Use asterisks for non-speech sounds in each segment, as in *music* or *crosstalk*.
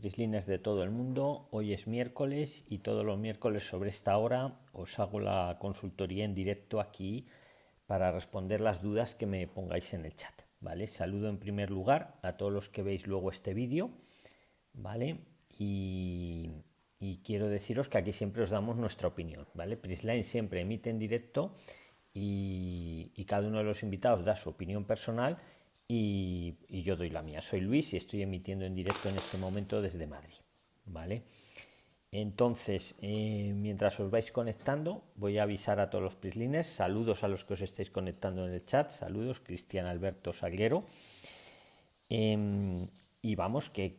prislines de todo el mundo. Hoy es miércoles y todos los miércoles sobre esta hora os hago la consultoría en directo aquí para responder las dudas que me pongáis en el chat. ¿Vale? Saludo en primer lugar a todos los que veis luego este vídeo. ¿Vale? Y, quiero deciros que aquí siempre os damos nuestra opinión. ¿Vale? Prisline siempre emite en directo y, y cada uno de los invitados da su opinión personal y, yo doy la mía. Soy Luis y estoy emitiendo en directo en este momento desde Madrid. ¿Vale? Entonces, eh, mientras os vais conectando, voy a avisar a todos los prislines. Saludos a los que os estáis conectando en el chat. Saludos, Cristian Alberto Salguero. Em, y vamos, que,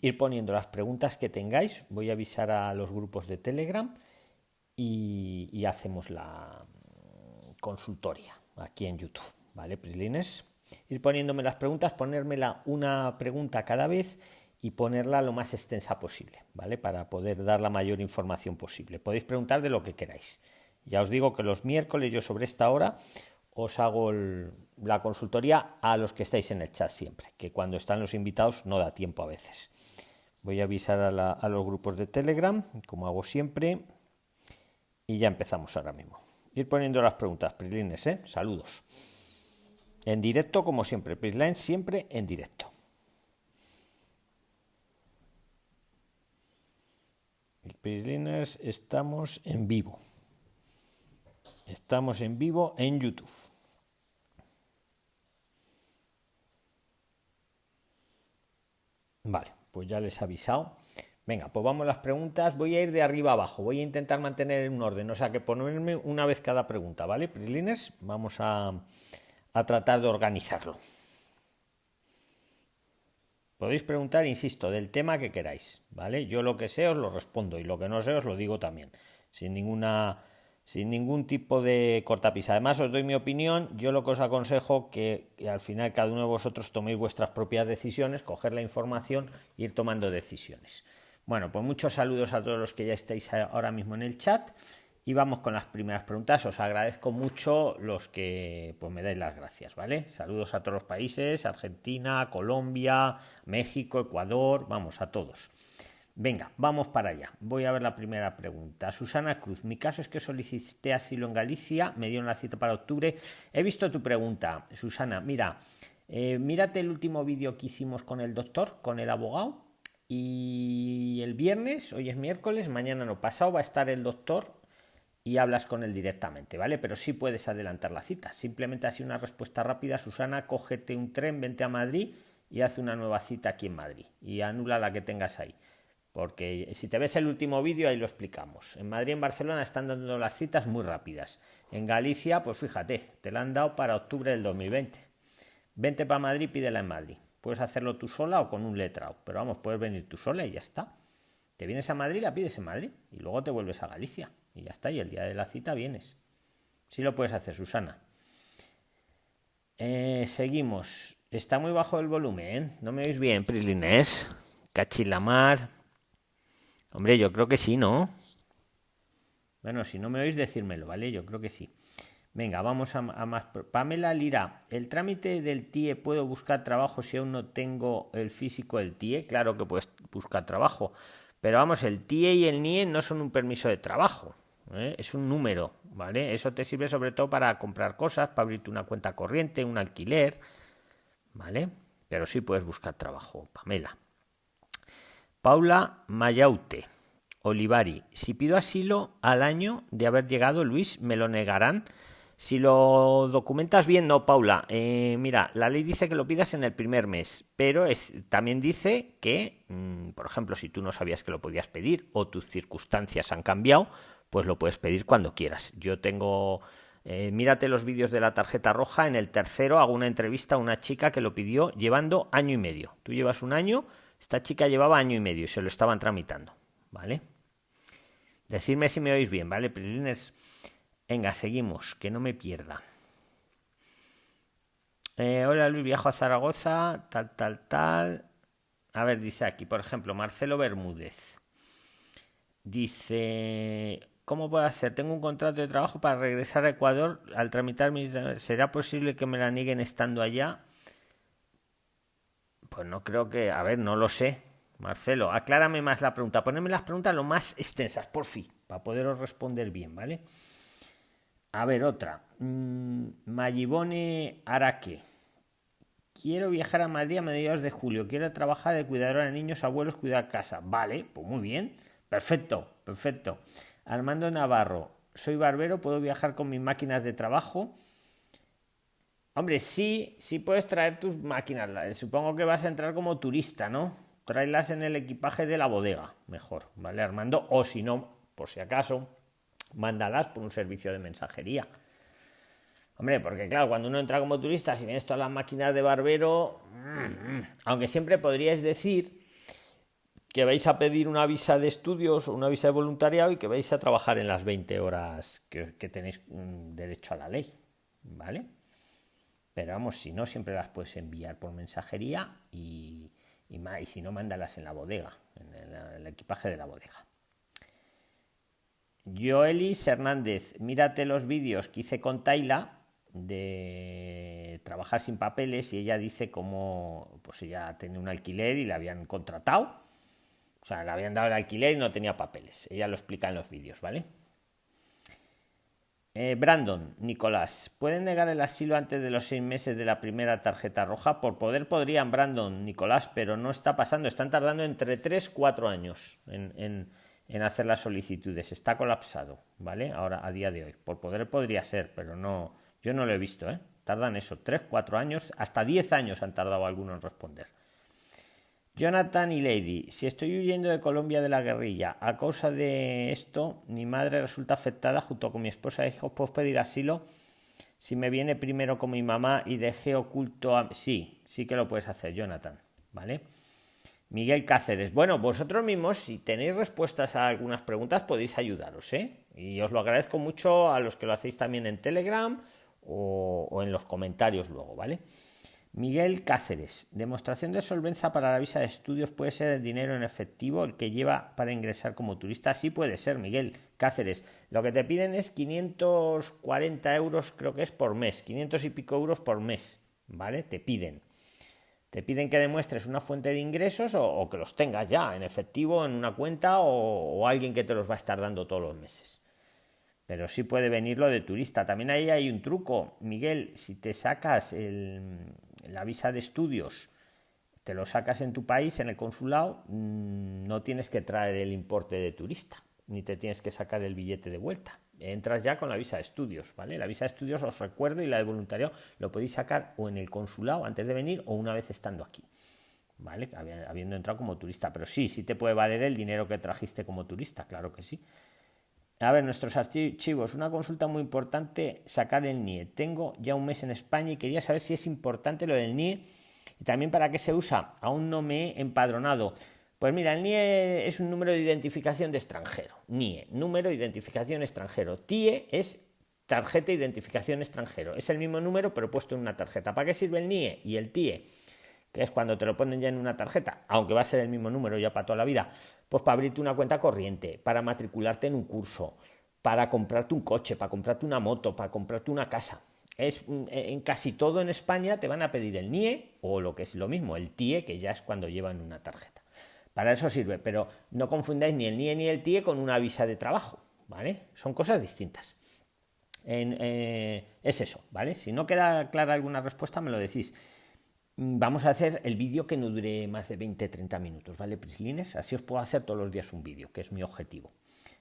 ir poniendo las preguntas que tengáis. Voy a avisar a los grupos de Telegram y, y hacemos la consultoria aquí en YouTube. ¿Vale, Prislines? Ir poniéndome las preguntas, ponérmela una pregunta cada vez y ponerla lo más extensa posible, ¿vale? Para poder dar la mayor información posible. Podéis preguntar de lo que queráis. Ya os digo que los miércoles yo sobre esta hora os hago la consultoría a los que estáis en el chat siempre, que cuando están los invitados no da tiempo a veces. Voy a avisar a, los grupos de Telegram, como hago siempre, y ya empezamos ahora mismo. Ir poniendo las preguntas, Prilines, ¿eh? Saludos. En directo, como siempre. Prisline siempre en directo. Prisliners, estamos en vivo. Estamos en vivo en YouTube. Vale, pues ya les he avisado. Venga, pues vamos las preguntas. Voy a ir de arriba abajo. Voy a intentar mantener un orden, o sea que ponerme una vez cada pregunta, ¿vale? Prisliners, vamos a, a tratar de organizarlo. Podéis preguntar, insisto, del tema que queráis, ¿vale? Yo lo que sé os lo respondo y lo que no sé os lo digo también, sin ninguna sin ningún tipo de cortapisa. Además, os doy mi opinión. Yo lo que os aconsejo que, que, al final cada uno de vosotros toméis vuestras propias decisiones, coger la información e ir tomando decisiones. Bueno, pues muchos saludos a todos los que ya estáis ahora mismo en el chat. Y vamos con las primeras preguntas. Os agradezco mucho los que pues, me dais las gracias, ¿vale? Saludos a todos los países, Argentina, Colombia, México, Ecuador, vamos a todos. Venga, vamos para allá. Voy a ver la primera pregunta. Susana Cruz, mi caso es que solicité asilo en Galicia, me dieron la cita para octubre. He visto tu pregunta, Susana. Mira, eh, mírate el último vídeo que hicimos con el doctor, con el abogado. Y el viernes, hoy es miércoles, mañana no pasado, va a estar el doctor y hablas con él directamente, ¿vale? Pero sí puedes adelantar la cita. Simplemente así una respuesta rápida, Susana, cógete un tren, vente a Madrid y haz una nueva cita aquí en Madrid y anula la que tengas ahí. Porque si te ves el último vídeo, ahí lo explicamos. En Madrid y en Barcelona están dando las citas muy rápidas. En Galicia, pues fíjate, te la han dado para octubre del 2020. Vente para Madrid, pídela en Madrid. Puedes hacerlo tú sola o con un letrado, pero vamos, puedes venir tú sola y ya está. Te vienes a Madrid, la pides en Madrid y luego te vuelves a Galicia. Y ya está, y el día de la cita vienes. Sí lo puedes hacer, Susana. Eh, seguimos. Está muy bajo el volumen. ¿eh? ¿No me oís bien, Prislines? Cachilamar. Hombre, yo creo que sí, ¿no? Bueno, si no me oís, decírmelo, ¿vale? Yo creo que sí. Venga, vamos a, a, más. Pamela Lira, ¿el trámite del TIE puedo buscar trabajo si aún no tengo el físico del TIE? Claro que puedes buscar trabajo. Pero vamos, el TIE y el NIE no son un permiso de trabajo. ¿Eh? es un número, ¿vale? Eso te sirve sobre todo para comprar cosas, para abrirte una cuenta corriente, un alquiler, ¿vale? Pero sí puedes buscar trabajo, Pamela. Paula Mayaute, Olivari, si pido asilo al año de haber llegado, Luis, me lo negarán. Si lo documentas bien, no, Paula. Eh, mira, la ley dice que lo pidas en el primer mes, pero es, también dice que, mmm, por ejemplo, si tú no sabías que lo podías pedir o tus circunstancias han cambiado, pues lo puedes pedir cuando quieras. Yo tengo, eh, mírate los vídeos de la tarjeta roja, en el tercero hago una entrevista a una chica que lo pidió llevando año y medio. Tú llevas un año, esta chica llevaba año y medio y se lo estaban tramitando, ¿vale? Decidme si me oís bien, ¿vale? Prilines, venga, seguimos, que no me pierda. Eh, hola Luis, viajo a Zaragoza, tal, tal, tal. A ver, dice aquí, por ejemplo, Marcelo Bermúdez. Dice, ¿Cómo puedo hacer? Tengo un contrato de trabajo para regresar a Ecuador al tramitar mis... ¿Será posible que me la nieguen estando allá? Pues no creo que, a ver, no lo sé. Marcelo, aclárame más la pregunta. Ponedme las preguntas lo más extensas, por fin, para poderos responder bien, ¿vale? A ver, otra. Mm, Mayibone Araque. Quiero viajar a Madrid a mediados de julio. Quiero trabajar de cuidadora de niños, abuelos, cuidar casa. Vale, pues muy bien. Perfecto, perfecto. Armando Navarro. Soy barbero, puedo viajar con mis máquinas de trabajo. Hombre, sí, sí puedes traer tus máquinas. Supongo que vas a entrar como turista, ¿no? Tráelas en el equipaje de la bodega, mejor, ¿vale, Armando? O si no, por si acaso, mándalas por un servicio de mensajería. Hombre, porque claro, cuando uno entra como turista, si vienes todas las máquinas de barbero, mm, mm, aunque siempre podríais decir que vais a pedir una visa de estudios o una visa de voluntariado y que vais a trabajar en las 20 horas que, tenéis mm, derecho a la ley, ¿vale? Pero vamos, si no, siempre las puedes enviar por mensajería y, y, si no, mándalas en la bodega, en el, equipaje de la bodega. Joelis Hernández, mírate los vídeos que hice con Taila de trabajar sin papeles y ella dice cómo pues ella tenía un alquiler y la habían contratado. O sea, le habían dado el alquiler y no tenía papeles. Ella lo explica en los vídeos, ¿vale? Eh, Brandon, Nicolás, ¿pueden negar el asilo antes de los seis meses de la primera tarjeta roja? Por poder podrían, Brandon, Nicolás, pero no está pasando. Están tardando entre tres, cuatro años en, hacer las solicitudes. Está colapsado, ¿vale? Ahora, a día de hoy. Por poder podría ser, pero no, yo no lo he visto, ¿eh? Tardan eso, tres, cuatro años, hasta diez años han tardado algunos en responder. Jonathan y Lady, si estoy huyendo de Colombia de la guerrilla a causa de esto, mi madre resulta afectada junto con mi esposa e hijos, ¿puedo pedir asilo? Si me viene primero con mi mamá y dejé oculto a... Sí, sí que lo puedes hacer, Jonathan, ¿vale? Miguel Cáceres, bueno, vosotros mismos, si tenéis respuestas a algunas preguntas, podéis ayudaros, ¿eh? Y os lo agradezco mucho a los que lo hacéis también en Telegram o, o en los comentarios luego, ¿vale? Miguel Cáceres. Demostración de solvencia para la visa de estudios puede ser el dinero en efectivo el que lleva para ingresar como turista. Sí puede ser, Miguel Cáceres. Lo que te piden es 540 euros, creo que es por mes. 500 y pico euros por mes. ¿Vale? Te piden. Te piden que demuestres una fuente de ingresos o, que los tengas ya en efectivo en una cuenta o, alguien que te los va a estar dando todos los meses pero sí puede venir lo de turista. También ahí hay un truco, Miguel, si te sacas el, la visa de estudios te lo sacas en tu país, en el consulado, mm, no tienes que traer el importe de turista, ni te tienes que sacar el billete de vuelta. Entras ya con la visa de estudios, ¿vale? La visa de estudios os recuerdo y la de voluntariado lo podéis sacar o en el consulado antes de venir o una vez estando aquí, ¿vale? Habiendo entrado como turista. Pero sí, sí te puede valer el dinero que trajiste como turista, claro que sí. A ver, nuestros archivos. Una consulta muy importante, sacar el NIE. Tengo ya un mes en España y quería saber si es importante lo del NIE y también para qué se usa. Aún no me he empadronado. Pues mira, el NIE es un número de identificación de extranjero. NIE, número de identificación extranjero. TIE es tarjeta de identificación extranjero. Es el mismo número pero puesto en una tarjeta. ¿Para qué sirve el NIE y el TIE? Que es cuando te lo ponen ya en una tarjeta, aunque va a ser el mismo número ya para toda la vida, pues para abrirte una cuenta corriente, para matricularte en un curso, para comprarte un coche, para comprarte una moto, para comprarte una casa. Es, mm, en casi todo en España te van a pedir el NIE o lo que es lo mismo, el TIE, que ya es cuando llevan una tarjeta. Para eso sirve, pero no confundáis ni el NIE ni el TIE con una visa de trabajo, ¿vale? Son cosas distintas. Eh, es eso, ¿vale? Si no queda clara alguna respuesta, me lo decís. Mm, vamos a hacer el vídeo que no dure más de 20-30 minutos, ¿vale, Prislines? Así os puedo hacer todos los días un vídeo, que es mi objetivo.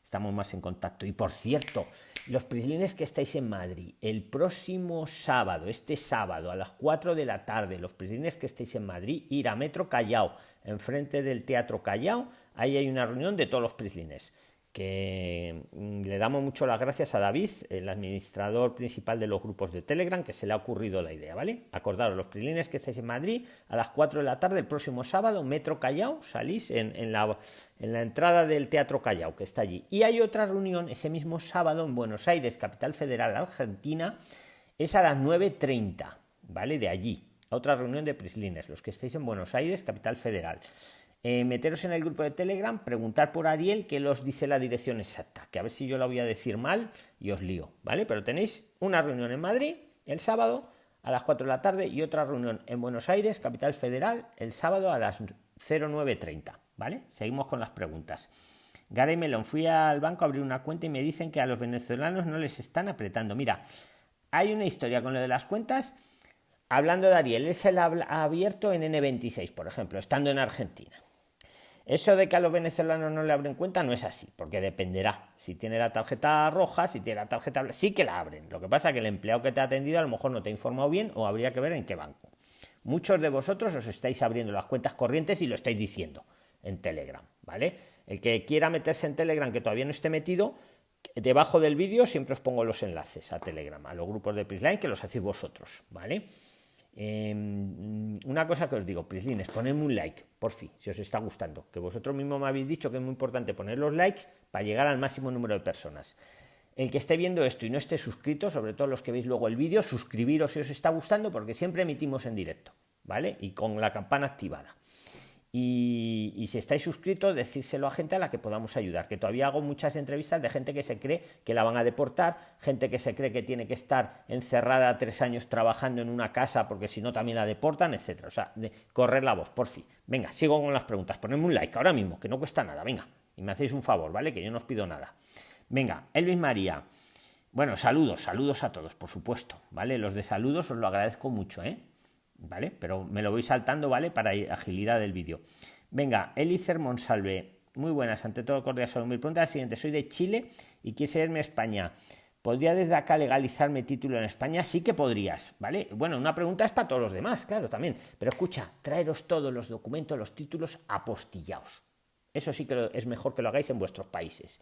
Estamos más en contacto. Y por cierto, los Prislines que estáis en Madrid, el próximo sábado, este sábado a las 4 de la tarde, los Prislines que estáis en Madrid, ir a Metro Callao, enfrente del Teatro Callao, ahí hay una reunión de todos los Prislines que mm, le damos mucho las gracias a David, el administrador principal de los grupos de Telegram, que se le ha ocurrido la idea, ¿vale? Acordaros, los prilines que estáis en Madrid, a las 4 de la tarde, el próximo sábado, Metro Callao, salís en, la, en la entrada del Teatro Callao, que está allí. Y hay otra reunión ese mismo sábado en Buenos Aires, capital federal argentina, es a las 9.30, ¿vale? De allí. Otra reunión de prislines, los que estáis en Buenos Aires, capital federal. Eh, meteros en el grupo de Telegram, preguntar por Ariel que los dice la dirección exacta, que a ver si yo la voy a decir mal y os lío, ¿vale? Pero tenéis una reunión en Madrid el sábado a las 4 de la tarde y otra reunión en Buenos Aires, capital federal, el sábado a las 09.30. ¿Vale? Seguimos con las preguntas. Gary Melon, fui al banco a abrir una cuenta y me dicen que a los venezolanos no les están apretando. Mira, hay una historia con lo de las cuentas. Hablando de Ariel, él se ha abierto en N26, por ejemplo, estando en Argentina. Eso de que a los venezolanos no le abren cuenta no es así, porque dependerá. Si tiene la tarjeta roja, si tiene la tarjeta sí que la abren. Lo que pasa es que el empleado que te ha atendido a lo mejor no te ha informado bien o habría que ver en qué banco. Muchos de vosotros os estáis abriendo las cuentas corrientes y lo estáis diciendo en Telegram, ¿vale? El que quiera meterse en Telegram que todavía no esté metido, debajo del vídeo siempre os pongo los enlaces a Telegram, a los grupos de Prisline que los hacéis vosotros, ¿vale? Em, una cosa que os digo, Prislines, ponedme un like, por fin, si os está gustando. Que vosotros mismos me habéis dicho que es muy importante poner los likes para llegar al máximo número de personas. El que esté viendo esto y no esté suscrito, sobre todo los que veis luego el vídeo, suscribiros si os está gustando, porque siempre emitimos en directo, ¿vale? Y con la campana activada. Y, si estáis suscritos, decírselo a gente a la que podamos ayudar, que todavía hago muchas entrevistas de gente que se cree que la van a deportar, gente que se cree que tiene que estar encerrada tres años trabajando en una casa porque si no también la deportan, etcétera. O sea, correr la voz, por fin. Venga, sigo con las preguntas. Ponedme un like ahora mismo, que no cuesta nada, venga. Y me hacéis un favor, ¿vale? Que yo no os pido nada. Venga, Elvis María. Bueno, saludos, saludos a todos, por supuesto, ¿vale? Los de saludos os lo agradezco mucho, ¿eh? ¿Vale? Pero me lo voy saltando, ¿vale? Para agilidad del vídeo. Venga, Elicer Monsalve, muy buenas, ante todo cordial salud. Mi pregunta es la siguiente, soy de Chile y quisiera irme a España. ¿Podría desde acá legalizar mi título en España? Sí que podrías, ¿vale? Bueno, una pregunta es para todos los demás, claro, también. Pero escucha, traeros todos los documentos, los títulos apostillados. Eso sí que es mejor que lo hagáis en vuestros países.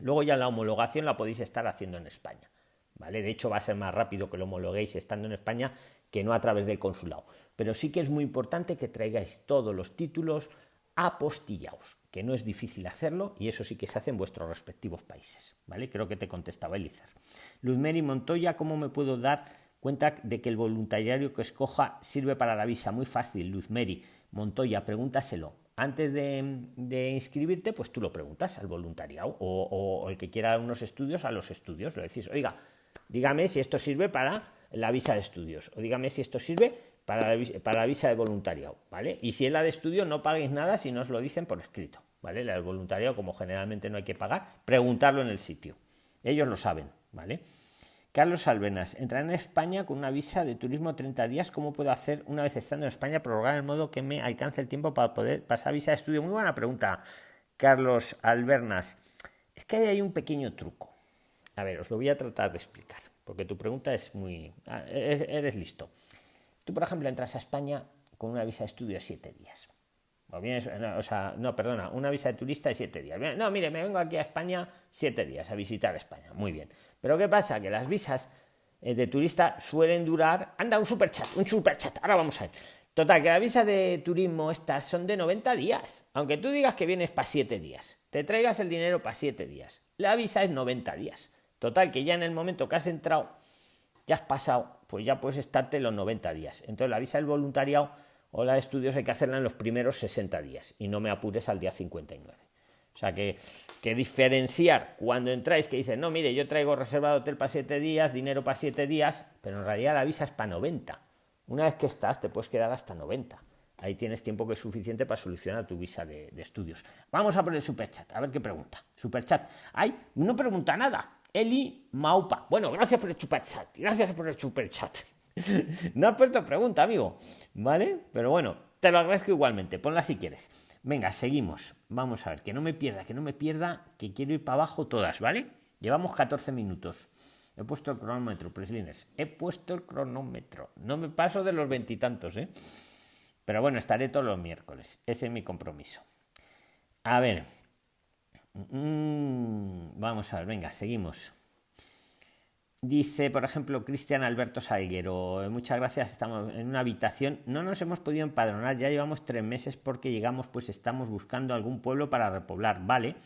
Luego ya la homologación la podéis estar haciendo en España. ¿Vale? De hecho, va a ser más rápido que lo homologuéis estando en España que no a través del consulado. Pero sí que es muy importante que traigáis todos los títulos apostillados, que no es difícil hacerlo y eso sí que se hace en vuestros respectivos países. ¿vale? Creo que te contestaba Elizar. Luzmeri Montoya, ¿cómo me puedo dar cuenta de que el voluntariado que escoja sirve para la visa? Muy fácil, Luzmeri Montoya, pregúntaselo. Antes de, inscribirte, pues tú lo preguntas al voluntariado o el que quiera unos estudios a los estudios. Lo decís, oiga, dígame si esto sirve para la visa de estudios. O dígame si esto sirve para la, visa de voluntariado, ¿vale? Y si es la de estudio, no paguéis nada si no os lo dicen por escrito, ¿vale? La del voluntariado, como generalmente no hay que pagar, preguntarlo en el sitio. Ellos lo saben, ¿vale? Carlos Albenas, entrar en España con una visa de turismo 30 días, ¿cómo puedo hacer una vez estando en España prorrogar el modo que me alcance el tiempo para poder pasar visa de estudio? Muy buena pregunta, Carlos Albernas. Es que hay un pequeño truco. A ver, os lo voy a tratar de explicar porque tu pregunta es muy... Ah, eres, listo. Tú, por ejemplo, entras a España con una visa de estudio de siete días. O, vienes, no, o sea, no, perdona, una visa de turista de siete días. No, mire, me vengo aquí a España siete días a visitar España. Muy bien. Pero ¿qué pasa? Que las visas eh, de turista suelen durar... Anda, un superchat, un superchat. Ahora vamos a ver. Total, que la visa de turismo estas son de 90 días. Aunque tú digas que vienes para siete días, te traigas el dinero para siete días. La visa es 90 días. Total, que ya en el momento que has entrado, ya has pasado, pues ya puedes estarte los 90 días. Entonces la visa del voluntariado o la de estudios hay que hacerla en los primeros 60 días y no me apures al día 59. O sea que, que diferenciar cuando entráis que dicen, no, mire, yo traigo reservado hotel para 7 días, dinero para 7 días, pero en realidad la visa es para 90. Una vez que estás, te puedes quedar hasta 90. Ahí tienes tiempo que es suficiente para solucionar tu visa de, estudios. Vamos a poner superchat, a ver qué pregunta. Superchat. Ay, no pregunta nada. Eli Maupa. Bueno, gracias por el chat. Gracias por el chat. *laughs* no has puesto pregunta, amigo. ¿Vale? Pero bueno, te lo agradezco igualmente. Ponla si quieres. Venga, seguimos. Vamos a ver, que no me pierda, que no me pierda, que quiero ir para abajo todas, ¿vale? Llevamos 14 minutos. He puesto el cronómetro, Preslines. He puesto el cronómetro. No me paso de los veintitantos, ¿eh? Pero bueno, estaré todos los miércoles. Ese es mi compromiso. A ver, Mm, vamos a ver, venga, seguimos. Dice, por ejemplo, Cristian Alberto Salguero, muchas gracias, estamos en una habitación, no nos hemos podido empadronar, ya llevamos tres meses porque llegamos, pues estamos buscando algún pueblo para repoblar, ¿vale?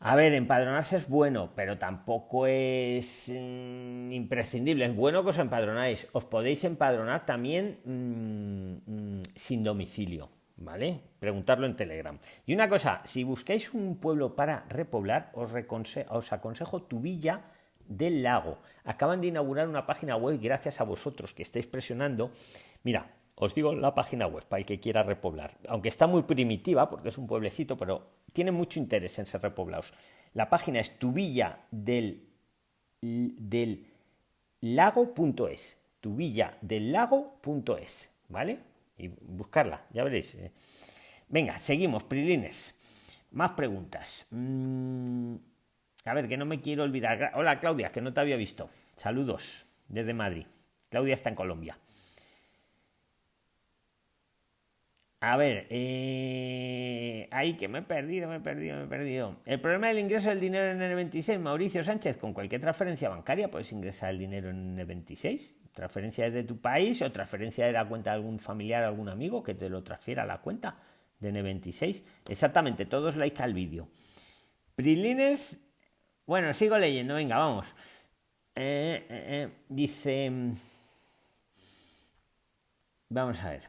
A ver, empadronarse es bueno, pero tampoco es mm, imprescindible, es bueno que os empadronáis, os podéis empadronar también mm, sin domicilio, ¿vale? Preguntarlo en Telegram. Y una cosa, si buscáis un pueblo para repoblar, os, os aconsejo Tubilla del Lago. Acaban de inaugurar una página web gracias a vosotros que estáis presionando. Mira, os digo la página web para el que quiera repoblar. Aunque está muy primitiva porque es un pueblecito, pero tiene mucho interés en ser repoblados. La página es tubilla del, del lago.es. Tubilla del lago.es. ¿Vale? Y buscarla, ya veréis. Eh. Venga, seguimos, Prilines. Más preguntas. Mm, a ver, que no me quiero olvidar. Hola, Claudia, que no te había visto. Saludos desde Madrid. Claudia está en Colombia. A ver, eh... que me he perdido, me he perdido, me he perdido. El problema del ingreso del dinero en el 26, Mauricio Sánchez, con cualquier transferencia bancaria puedes ingresar el dinero en el 26. Transferencia desde tu país o transferencia de la cuenta de algún familiar, algún amigo que te lo transfiera a la cuenta de N26. Exactamente, todos like al vídeo. Prilines, bueno, sigo leyendo, venga, vamos. Eh, eh, eh, dice, vamos a ver.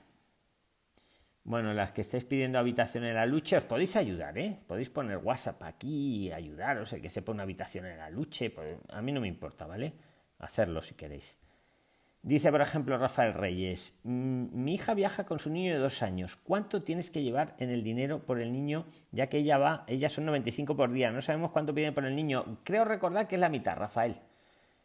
Bueno, las que estáis pidiendo habitación en la lucha, os podéis ayudar, ¿eh? Podéis poner WhatsApp aquí y ayudaros, el que sepa una habitación en la lucha, pues a mí no me importa, ¿vale? Hacerlo si queréis. Dice, por ejemplo, Rafael Reyes, mm, mi hija viaja con su niño de dos años. ¿Cuánto tienes que llevar en el dinero por el niño? Ya que ella va, ella son 95 por día. No sabemos cuánto piden por el niño. Creo recordar que es la mitad, Rafael.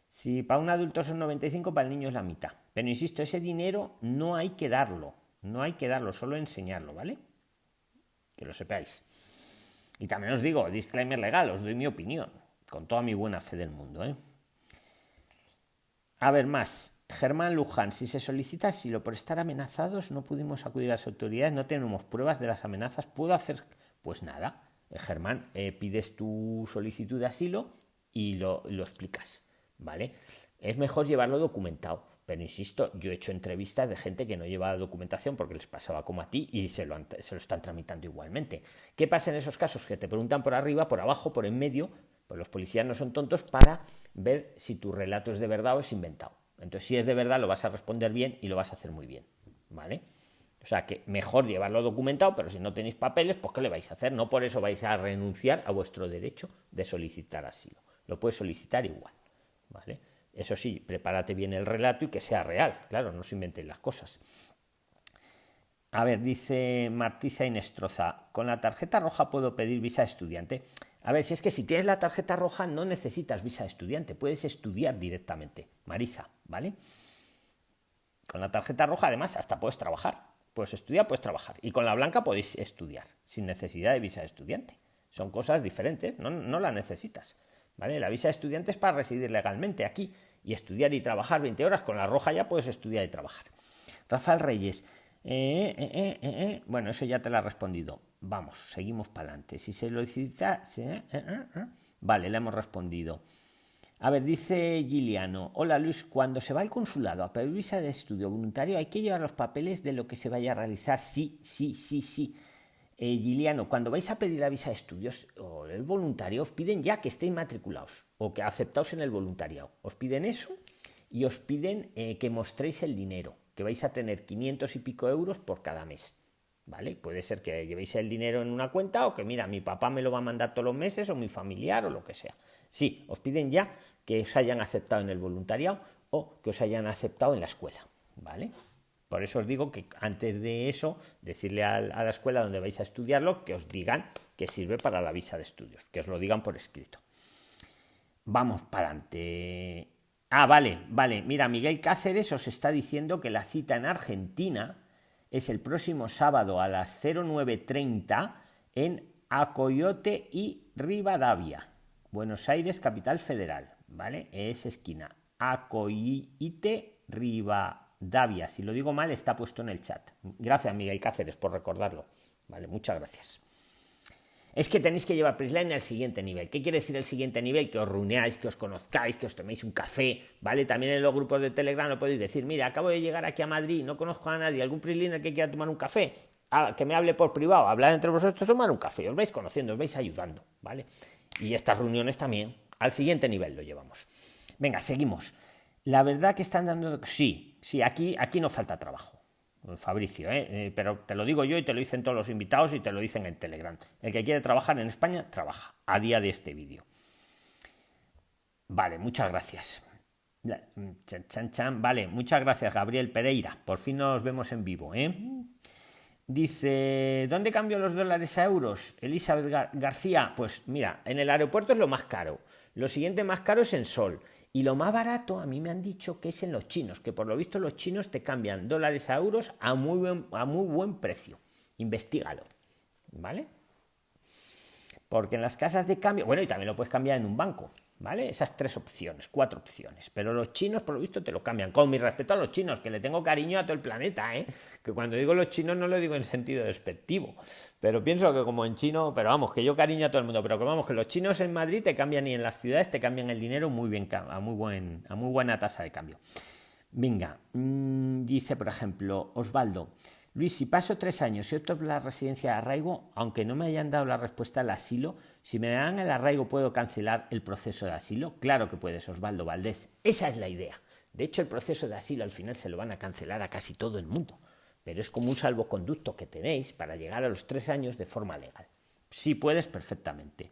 Si para un adulto son 95, para el niño es la mitad. Pero insisto, ese dinero no hay que darlo. No hay que darlo, solo enseñarlo, ¿vale? Que lo sepáis. Y también os digo, disclaimer legal, os doy mi opinión, con toda mi buena fe del mundo, ¿eh? A ver, más. Germán Luján, si se solicita asilo por estar amenazados, no pudimos acudir a las autoridades, no tenemos pruebas de las amenazas, ¿puedo hacer? Pues nada, eh, Germán, eh, pides tu solicitud de asilo y lo, explicas, ¿vale? Es mejor llevarlo documentado, pero insisto, yo he hecho entrevistas de gente que no llevaba documentación porque les pasaba como a ti y se lo, se lo están tramitando igualmente. ¿Qué pasa en esos casos? Que te preguntan por arriba, por abajo, por en medio, pues los policías no son tontos para ver si tu relato es de verdad o es inventado. Entonces, si es de verdad, lo vas a responder bien y lo vas a hacer muy bien. ¿Vale? O sea que mejor llevarlo documentado, pero si no tenéis papeles, pues ¿qué le vais a hacer? No por eso vais a renunciar a vuestro derecho de solicitar asilo. Lo puedes solicitar igual. ¿Vale? Eso sí, prepárate bien el relato y que sea real. Claro, no se inventen las cosas. A ver, dice Martiza Inestroza, con la tarjeta roja puedo pedir visa estudiante. A ver, si es que si tienes la tarjeta roja no necesitas visa de estudiante, puedes estudiar directamente. Marisa, ¿vale? Con la tarjeta roja además hasta puedes trabajar. Puedes estudiar, puedes trabajar. Y con la blanca podéis estudiar sin necesidad de visa de estudiante. Son cosas diferentes, no, no la necesitas. ¿Vale? La visa de estudiante es para residir legalmente aquí y estudiar y trabajar 20 horas. Con la roja ya puedes estudiar y trabajar. Rafael Reyes, eh, eh, eh, bueno, eso ya te lo ha respondido. Vamos, seguimos para adelante. Si se lo necesita, vale, le hemos respondido. A ver, dice Giliano. Hola Luis, cuando se va al consulado a pedir visa de estudio voluntario, hay que llevar los papeles de lo que se vaya a realizar. Sí, sí, sí, sí. Giliano, cuando vais a pedir la visa de estudios o el voluntario, os piden ya que estéis matriculados o que aceptaos en el voluntariado. Os piden eso y os piden que mostréis el dinero, que vais a tener 500 y pico euros por cada mes. ¿vale? Puede ser que llevéis el dinero en una cuenta o que, mira, mi papá me lo va a mandar todos los meses o mi familiar o lo que sea. Sí, os piden ya que os hayan aceptado en el voluntariado o que os hayan aceptado en la escuela, ¿vale? Por eso os digo que antes de eso, decirle a, la escuela donde vais a estudiarlo que os digan que sirve para la visa de estudios, que os lo digan por escrito. Vamos para adelante. Ah, vale, vale. Mira, Miguel Cáceres os está diciendo que la cita en Argentina es el próximo sábado a las 09.30 en Acoyote y Rivadavia, Buenos Aires, capital federal, ¿vale? Es esquina. Acoyote, Rivadavia. Si lo digo mal, está puesto en el chat. Gracias, Miguel Cáceres, por recordarlo. Vale, muchas gracias es que tenéis que llevar Prisline al siguiente nivel. ¿Qué quiere decir el siguiente nivel? Que os reunáis, que os conozcáis, que os toméis un café, ¿vale? También en los grupos de Telegram lo podéis decir, mira, acabo de llegar aquí a Madrid, no conozco a nadie, algún Prisliner que quiera tomar un café, ah, que me hable por privado, hablar entre vosotros, tomar un café, os vais conociendo, os vais ayudando, ¿vale? Y estas reuniones también, al siguiente nivel lo llevamos. Venga, seguimos. La verdad que están dando... Sí, sí, aquí, aquí no falta trabajo. Fabricio, ¿eh? ¿eh? pero te lo digo yo y te lo dicen todos los invitados y te lo dicen en Telegram. El que quiere trabajar en España, trabaja, a día de este vídeo. Vale, muchas gracias. Chan, chan, Vale, muchas gracias, Gabriel Pereira. Por fin nos vemos en vivo, ¿eh? Dice, ¿dónde cambio los dólares a euros? Elizabeth García, pues mira, en el aeropuerto es lo más caro. Lo siguiente más caro es en Sol. Y lo más barato, a mí me han dicho que es en los chinos, que por lo visto los chinos te cambian dólares a euros a muy buen, a muy buen precio. Investígalo. ¿Vale? Porque en las casas de cambio, bueno, y también lo puedes cambiar en un banco. ¿Vale? Esas tres opciones, cuatro opciones. Pero los chinos, por lo visto, te lo cambian. Con mi respeto a los chinos, que le tengo cariño a todo el planeta, ¿eh? Que cuando digo los chinos no lo digo en sentido despectivo. Pero pienso que como en chino, pero vamos, que yo cariño a todo el mundo. Pero que vamos, que los chinos en Madrid te cambian y en las ciudades te cambian el dinero muy bien, a muy, buen, a muy buena tasa de cambio. Venga, mm, dice por ejemplo Osvaldo. Luis, si paso tres años y opto la residencia de arraigo, aunque no me hayan dado la respuesta al asilo, si me dan el arraigo, ¿puedo cancelar el proceso de asilo? Claro que puedes, Osvaldo Valdés. Esa es la idea. De hecho, el proceso de asilo al final se lo van a cancelar a casi todo el mundo. Pero es como un salvoconducto que tenéis para llegar a los tres años de forma legal. Sí puedes perfectamente.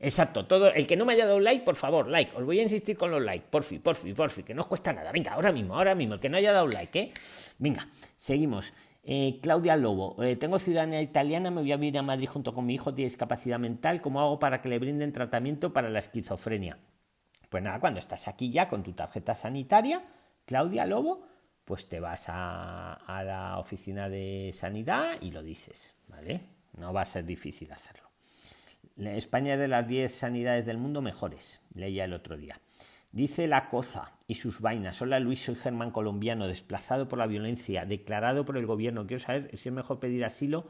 Exacto, todo el que no me haya dado like, por favor, like. Os voy a insistir con los likes, porfi, porfi, porfi, que no os cuesta nada. Venga, ahora mismo, ahora mismo, el que no haya dado like, ¿eh? Venga, seguimos. Eh, Claudia Lobo, eh, tengo ciudadanía italiana, me voy a vivir a Madrid junto con mi hijo, tiene discapacidad mental, ¿cómo hago para que le brinden tratamiento para la esquizofrenia? Pues nada, cuando estás aquí ya con tu tarjeta sanitaria, Claudia Lobo, pues te vas a, a la oficina de sanidad y lo dices, ¿vale? No va a ser difícil hacerlo. España es de las 10 sanidades del mundo mejores, leía el otro día. Dice la coza y sus vainas. Hola Luis, soy Germán colombiano, desplazado por la violencia, declarado por el gobierno. Quiero saber si es mejor pedir asilo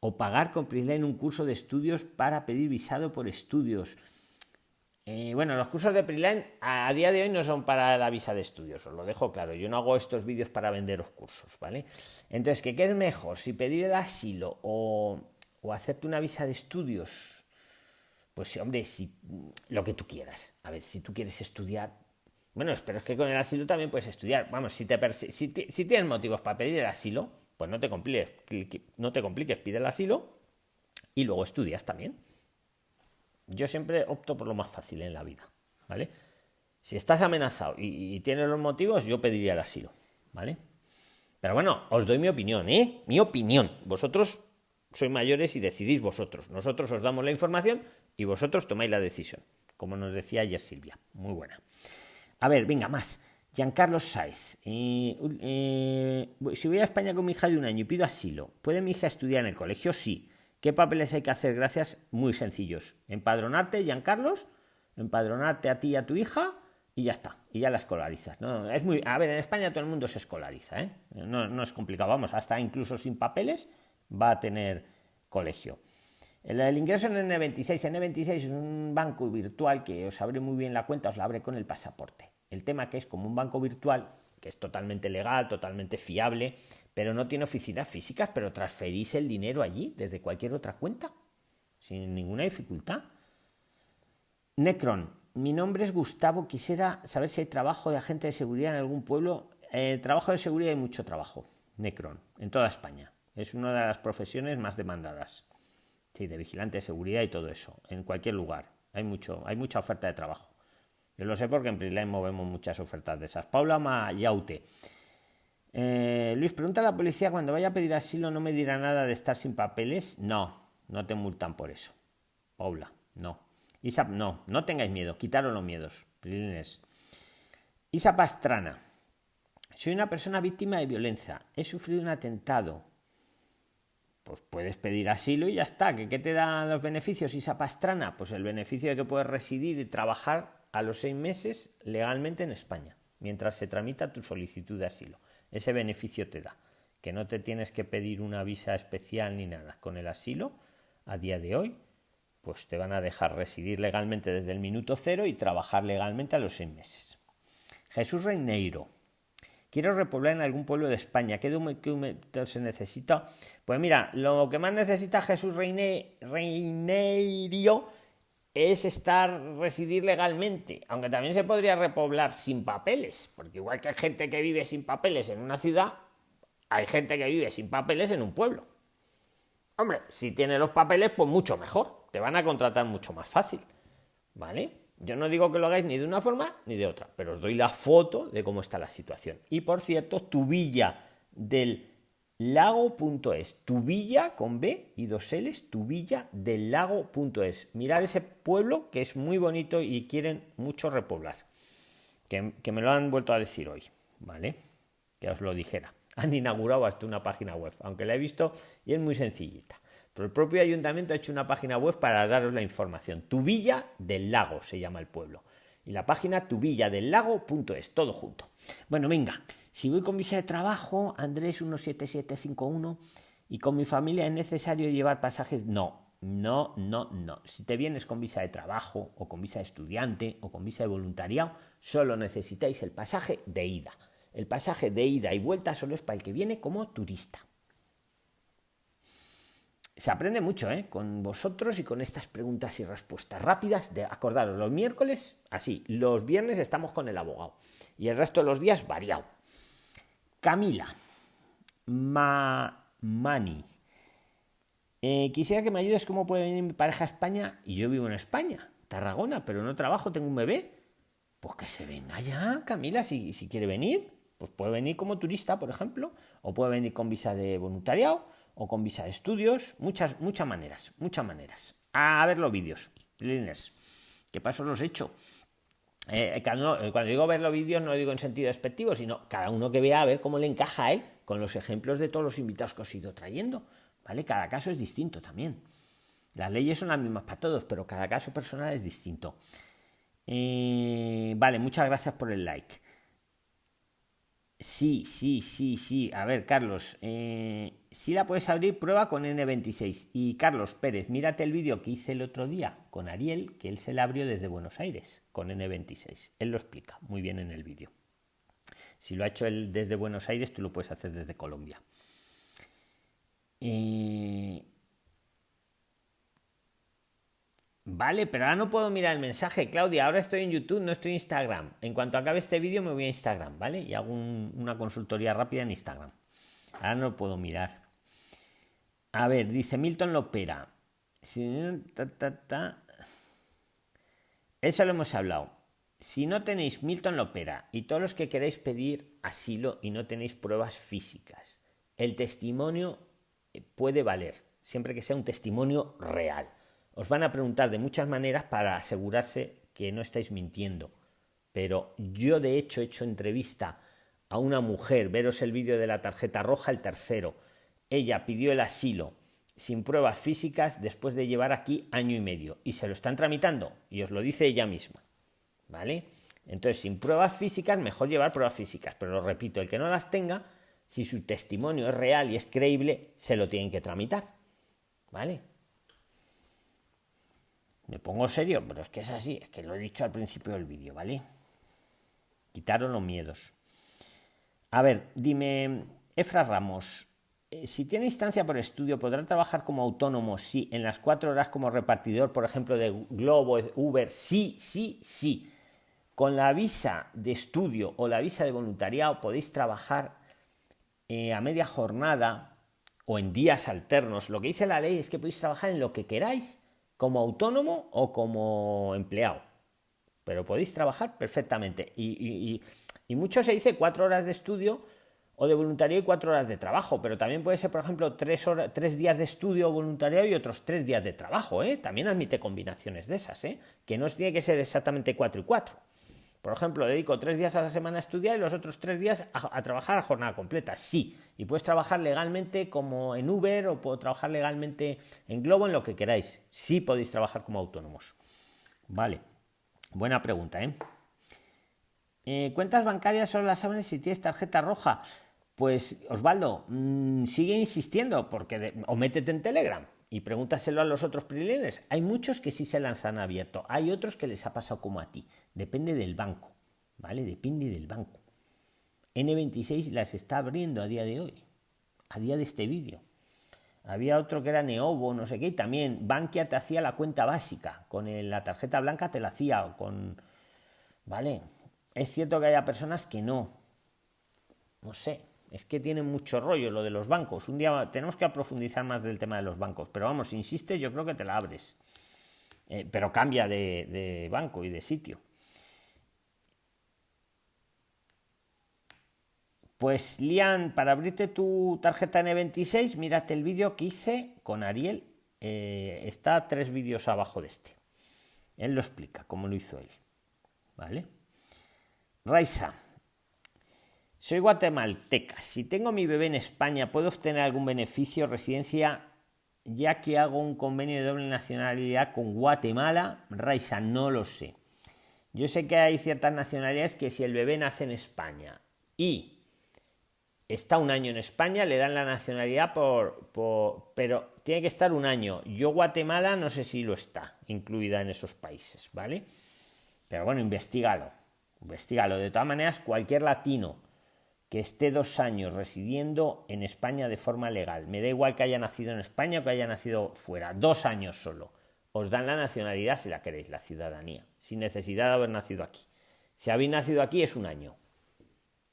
o pagar con en un curso de estudios para pedir visado por estudios. Eh, bueno, los cursos de PRISLAN a, día de hoy no son para la visa de estudios, os lo dejo claro. Yo no hago estos vídeos para vender los cursos, ¿vale? Entonces, ¿qué, es mejor? Si pedir el asilo o, o hacerte una visa de estudios pues hombre, si lo que tú quieras. A ver, si tú quieres estudiar, bueno, pero es que con el asilo también puedes estudiar. Vamos, si, tienes motivos para pedir el asilo, pues no te compliques, no te compliques, pide el asilo y luego estudias también. Yo siempre opto por lo más fácil en la vida, ¿vale? Si estás amenazado y, y tienes los motivos, yo pediría el asilo, ¿vale? Pero bueno, os doy mi opinión, ¿eh? Mi opinión. Vosotros sois mayores y decidís vosotros. Nosotros os damos la información y vosotros tomáis la decisión, como nos decía ayer Silvia. Muy buena. A ver, venga, más. Giancarlo Saiz. Eh, eh, si voy a España con mi hija de un año y pido asilo, ¿puede mi hija estudiar en el colegio? Sí. ¿Qué papeles hay que hacer? Gracias, muy sencillos. Empadronarte, Giancarlos, empadronarte a ti y a tu hija y ya está. Y ya la escolarizas. No, es muy, a ver, en España todo el mundo se escolariza. ¿eh? No, no es complicado. Vamos, hasta incluso sin papeles va a tener colegio. El, ingreso en N26. N26 es un banco virtual que os abre muy bien la cuenta, os la abre con el pasaporte. El tema que es como un banco virtual, que es totalmente legal, totalmente fiable, pero no tiene oficinas físicas, pero transferís el dinero allí desde cualquier otra cuenta, sin ninguna dificultad. Necron, mi nombre es Gustavo, quisiera saber si hay trabajo de agente de seguridad en algún pueblo. Eh, trabajo de seguridad hay mucho trabajo, Necron, en toda España. Es una de las profesiones más demandadas. Sí, de vigilante de seguridad y todo eso, en cualquier lugar. Hay, mucho, hay mucha oferta de trabajo. Yo lo sé porque en Prisline movemos muchas ofertas de esas. Paula Mayaute. Eh, Luis, pregunta a la policía cuando vaya a pedir asilo, ¿no me dirá nada de estar sin papeles? No, no te multan por eso. Paula, no. Isa, no, no tengáis miedo, quitaros los miedos. Prilines. Isa Pastrana. Soy una persona víctima de violencia. He sufrido un atentado pues puedes pedir asilo y ya está. ¿Qué, te dan los beneficios, Isa Pastrana? Pues el beneficio de que puedes residir y trabajar a los seis meses legalmente en España, mientras se tramita tu solicitud de asilo. Ese beneficio te da, que no te tienes que pedir una visa especial ni nada. Con el asilo, a día de hoy, pues te van a dejar residir legalmente desde el minuto cero y trabajar legalmente a los seis meses. Jesús Reineiro, Quiero repoblar en algún pueblo de España. ¿Qué documento se necesita? Pues mira, lo que más necesita Jesús Reine, Reinerio es estar, residir legalmente, aunque también se podría repoblar sin papeles, porque igual que hay gente que vive sin papeles en una ciudad, hay gente que vive sin papeles en un pueblo. Hombre, si tiene los papeles, pues mucho mejor, te van a contratar mucho más fácil, ¿vale? Yo no digo que lo hagáis ni de una forma ni de otra, pero os doy la foto de cómo está la situación. Y por cierto, tu villa del lago.es, tu villa con B y dos L's, tu villa del lago.es. Mirad ese pueblo que es muy bonito y quieren mucho repoblar. Que, que, me lo han vuelto a decir hoy, ¿vale? Que os lo dijera. Han inaugurado hasta una página web, aunque la he visto y es muy sencillita. Pero el propio ayuntamiento ha hecho una página web para daros la información. Tu villa del lago se llama el pueblo. Y la página tuvilladellago.es, todo junto. Bueno, venga, si voy con visa de trabajo, Andrés 17751, y con mi familia es necesario llevar pasajes, no, no, no, no. Si te vienes con visa de trabajo o con visa de estudiante o con visa de voluntariado, solo necesitáis el pasaje de ida. El pasaje de ida y vuelta solo es para el que viene como turista. Se aprende mucho ¿eh? con vosotros y con estas preguntas y respuestas rápidas. De, acordaros, los miércoles, así, los viernes estamos con el abogado y el resto de los días variado. Camila Mani. Eh, quisiera que me ayudes cómo puede venir mi pareja a España y yo vivo en España, Tarragona, pero no trabajo, tengo un bebé. Pues que se venga ya, Camila, si, si quiere venir. Pues puede venir como turista, por ejemplo, o puede venir con visa de voluntariado, o con visa de estudios, muchas, muchas maneras, muchas maneras. A ver los vídeos, Liners, ¿qué paso los he hecho? Eh, eh, cuando, digo ver los vídeos no lo digo en sentido despectivo, sino cada uno que vea a ver cómo le encaja a con los ejemplos de todos los invitados que os he ido trayendo. ¿Vale? Cada caso es distinto también. Las leyes son las mismas para todos, pero cada caso personal es distinto. Eh, vale, muchas gracias por el like. Sí, sí, sí, sí. A ver, Carlos, eh, si la puedes abrir, prueba con N26. Y Carlos Pérez, mírate el vídeo que hice el otro día con Ariel, que él se la abrió desde Buenos Aires con N26. Él lo explica muy bien en el vídeo. Si lo ha hecho él desde Buenos Aires, tú lo puedes hacer desde Colombia. Eh, Vale, pero ahora no puedo mirar el mensaje, Claudia. Ahora estoy en YouTube, no estoy en Instagram. En cuanto acabe este vídeo me voy a Instagram, ¿vale? Y hago una consultoría rápida en Instagram. Ahora no puedo mirar. A ver, dice Milton Lopera. Eso lo hemos hablado. Si no tenéis Milton Lopera y todos los que queréis pedir asilo y no tenéis pruebas físicas, el testimonio puede valer, siempre que sea un testimonio real. Os van a preguntar de muchas maneras para asegurarse que no estáis mintiendo. Pero yo de hecho he hecho entrevista a una mujer, veros el vídeo de la tarjeta roja, el tercero. Ella pidió el asilo sin pruebas físicas después de llevar aquí año y medio y se lo están tramitando y os lo dice ella misma. ¿Vale? Entonces, sin pruebas físicas, mejor llevar pruebas físicas, pero lo repito, el que no las tenga, si su testimonio es real y es creíble, se lo tienen que tramitar. ¿Vale? Me pongo serio, pero es que es así, es que lo he dicho al principio del vídeo, ¿vale? Quitaron los miedos. A ver, dime, Efra Ramos, eh, si tiene instancia por estudio, ¿podrá trabajar como autónomo? Sí, en las cuatro horas como repartidor, por ejemplo, de Globo, Uber, sí, sí, sí. Con la visa de estudio o la visa de voluntariado podéis trabajar eh, a media jornada o en días alternos. Lo que dice la ley es que podéis trabajar en lo que queráis como autónomo o como empleado. Pero podéis trabajar perfectamente. Y, mucho se dice cuatro horas de estudio o de voluntariado y cuatro horas de trabajo, pero también puede ser, por ejemplo, tres, horas, tres días de estudio o voluntariado y otros tres días de trabajo. ¿eh? También admite combinaciones de esas, ¿eh? que no tiene que ser exactamente cuatro y cuatro. Por ejemplo, dedico tres días a la semana a estudiar y los otros tres días a, trabajar a jornada completa. Sí, y puedes trabajar legalmente como en Uber o puedo trabajar legalmente en Globo, en lo que queráis. Sí podéis trabajar como autónomos. Vale, buena pregunta, ¿eh? Eh cuentas bancarias son las saben si tienes tarjeta roja? Pues Osvaldo, mm, sigue insistiendo porque o métete en Telegram y pregúntaselo a los otros prilines. Hay muchos que sí se las han abierto, hay otros que les ha pasado como a ti. Depende del banco, ¿vale? Depende del banco. N26 las está abriendo a día de hoy, a día de este vídeo. Había otro que era Neobo, no sé qué, y también Bankia te hacía la cuenta básica, con la tarjeta blanca te la hacía, con... ¿Vale? Es cierto que haya personas que no. No sé, es que tiene mucho rollo lo de los bancos. Un día tenemos que profundizar más del tema de los bancos, pero vamos, insiste, yo creo que te la abres. eh, pero cambia de, banco y de sitio. Pues Lian, para abrirte tu tarjeta N26, mírate el vídeo que hice con Ariel. Eh, está tres vídeos abajo de este. Él lo explica, cómo lo hizo él. ¿Vale? Raisa, soy guatemalteca. Si tengo mi bebé en España, ¿puedo obtener algún beneficio residencia ya que hago un convenio de doble nacionalidad con Guatemala? Raisa, no lo sé. Yo sé que hay ciertas nacionalidades que si el bebé nace en España y está un año en España, le dan la nacionalidad por, pero tiene que estar un año. Yo Guatemala no sé si lo está incluida en esos países, ¿vale? Pero bueno, investigalo, investigalo. De todas maneras, cualquier latino que esté dos años residiendo en España de forma legal, me da igual que haya nacido en España o que haya nacido fuera, dos años solo, os dan la nacionalidad si la queréis, la ciudadanía, sin necesidad de haber nacido aquí. Si habéis nacido aquí es un año,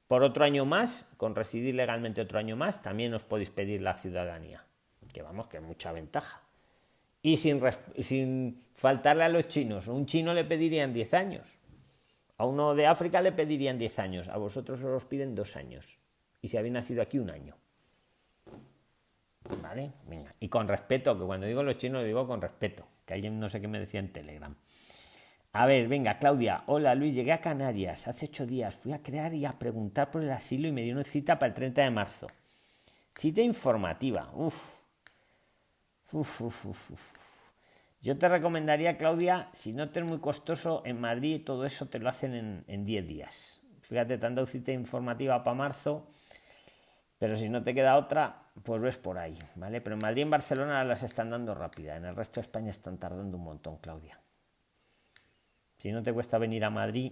por otro año más, con residir legalmente otro año más, también os podéis pedir la ciudadanía, que vamos, que es mucha ventaja. Y sin, sin faltarle a los chinos, un chino le pedirían 10 años, a uno de África le pedirían 10 años, a vosotros os piden dos años. Y si habéis nacido aquí, un año. ¿Vale? Venga. Y con respeto, que cuando digo los chinos lo digo con respeto, que alguien no sé qué me decía en Telegram. A ver, venga, Claudia. Hola, Luis. Llegué a Canarias hace ocho días. Fui a crear y a preguntar por el asilo y me dio una cita para el 30 de marzo. Cita informativa. Uf. Uf, uf, uf, uf. Yo te recomendaría, Claudia, si no te es muy costoso, en Madrid todo eso te lo hacen en 10 días. Fíjate, te han dado cita informativa para marzo, pero si no te queda otra, pues ves por ahí, ¿vale? Pero en Madrid y en Barcelona las están dando rápida. En el resto de España están tardando un montón, Claudia. Si no te cuesta venir a Madrid.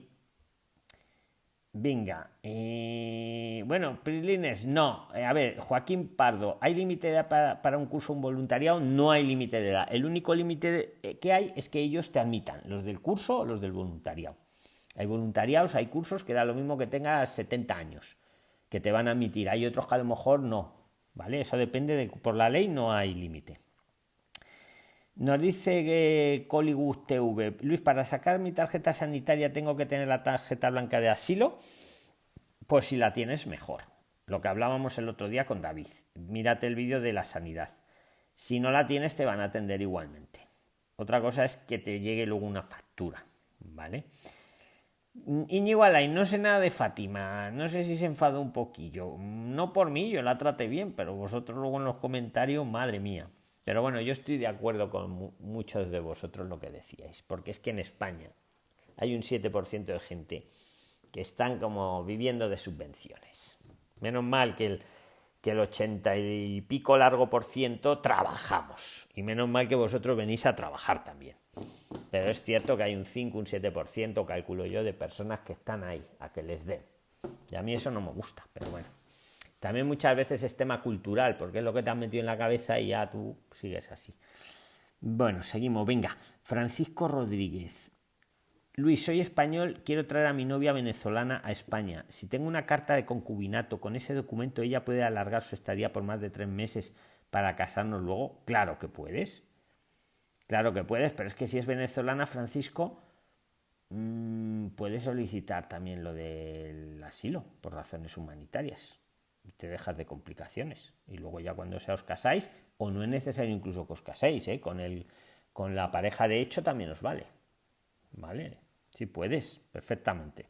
Venga. Eh, bueno, Prilines, no. Eh, a ver, Joaquín Pardo, ¿hay límite de edad para, un curso, un voluntariado? No hay límite de edad. El único límite eh, que hay es que ellos te admitan, los del curso o los del voluntariado. Hay voluntariados, hay cursos que da lo mismo que tengas 70 años, que te van a admitir. Hay otros que a lo mejor no. ¿Vale? Eso depende de. Por la ley no hay límite. Nos dice que Collywood TV, Luis, para sacar mi tarjeta sanitaria tengo que tener la tarjeta blanca de asilo. Pues si la tienes, mejor. Lo que hablábamos el otro día con David. Mírate el vídeo de la sanidad. Si no la tienes, te van a atender igualmente. Otra cosa es que te llegue luego una factura, ¿vale? Iñigo no sé nada de Fátima, no sé si se enfadó un poquillo. No por mí, yo la traté bien, pero vosotros luego en los comentarios, madre mía. Pero bueno, yo estoy de acuerdo con muchos de vosotros lo que decíais, porque es que en España hay un 7% de gente que están como viviendo de subvenciones. Menos mal que el, que el 80 y pico largo por ciento trabajamos. Y menos mal que vosotros venís a trabajar también. Pero es cierto que hay un 5, un 7%, calculo yo, de personas que están ahí, a que les den. Y a mí eso no me gusta, pero bueno. También muchas veces es tema cultural, porque es lo que te han metido en la cabeza y ya tú sigues así. Bueno, seguimos. Venga, Francisco Rodríguez. Luis, soy español, quiero traer a mi novia venezolana a España. Si tengo una carta de concubinato, con ese documento ella puede alargar su estadía por más de tres meses para casarnos luego. Claro que puedes. Claro que puedes, pero es que si es venezolana, Francisco, mmm, puede solicitar también lo del asilo por razones humanitarias te dejas de complicaciones. Y luego ya cuando sea os casáis, o no es necesario incluso que os caséis, ¿eh? con, el, con la pareja de hecho también os vale. ¿Vale? Si puedes, perfectamente.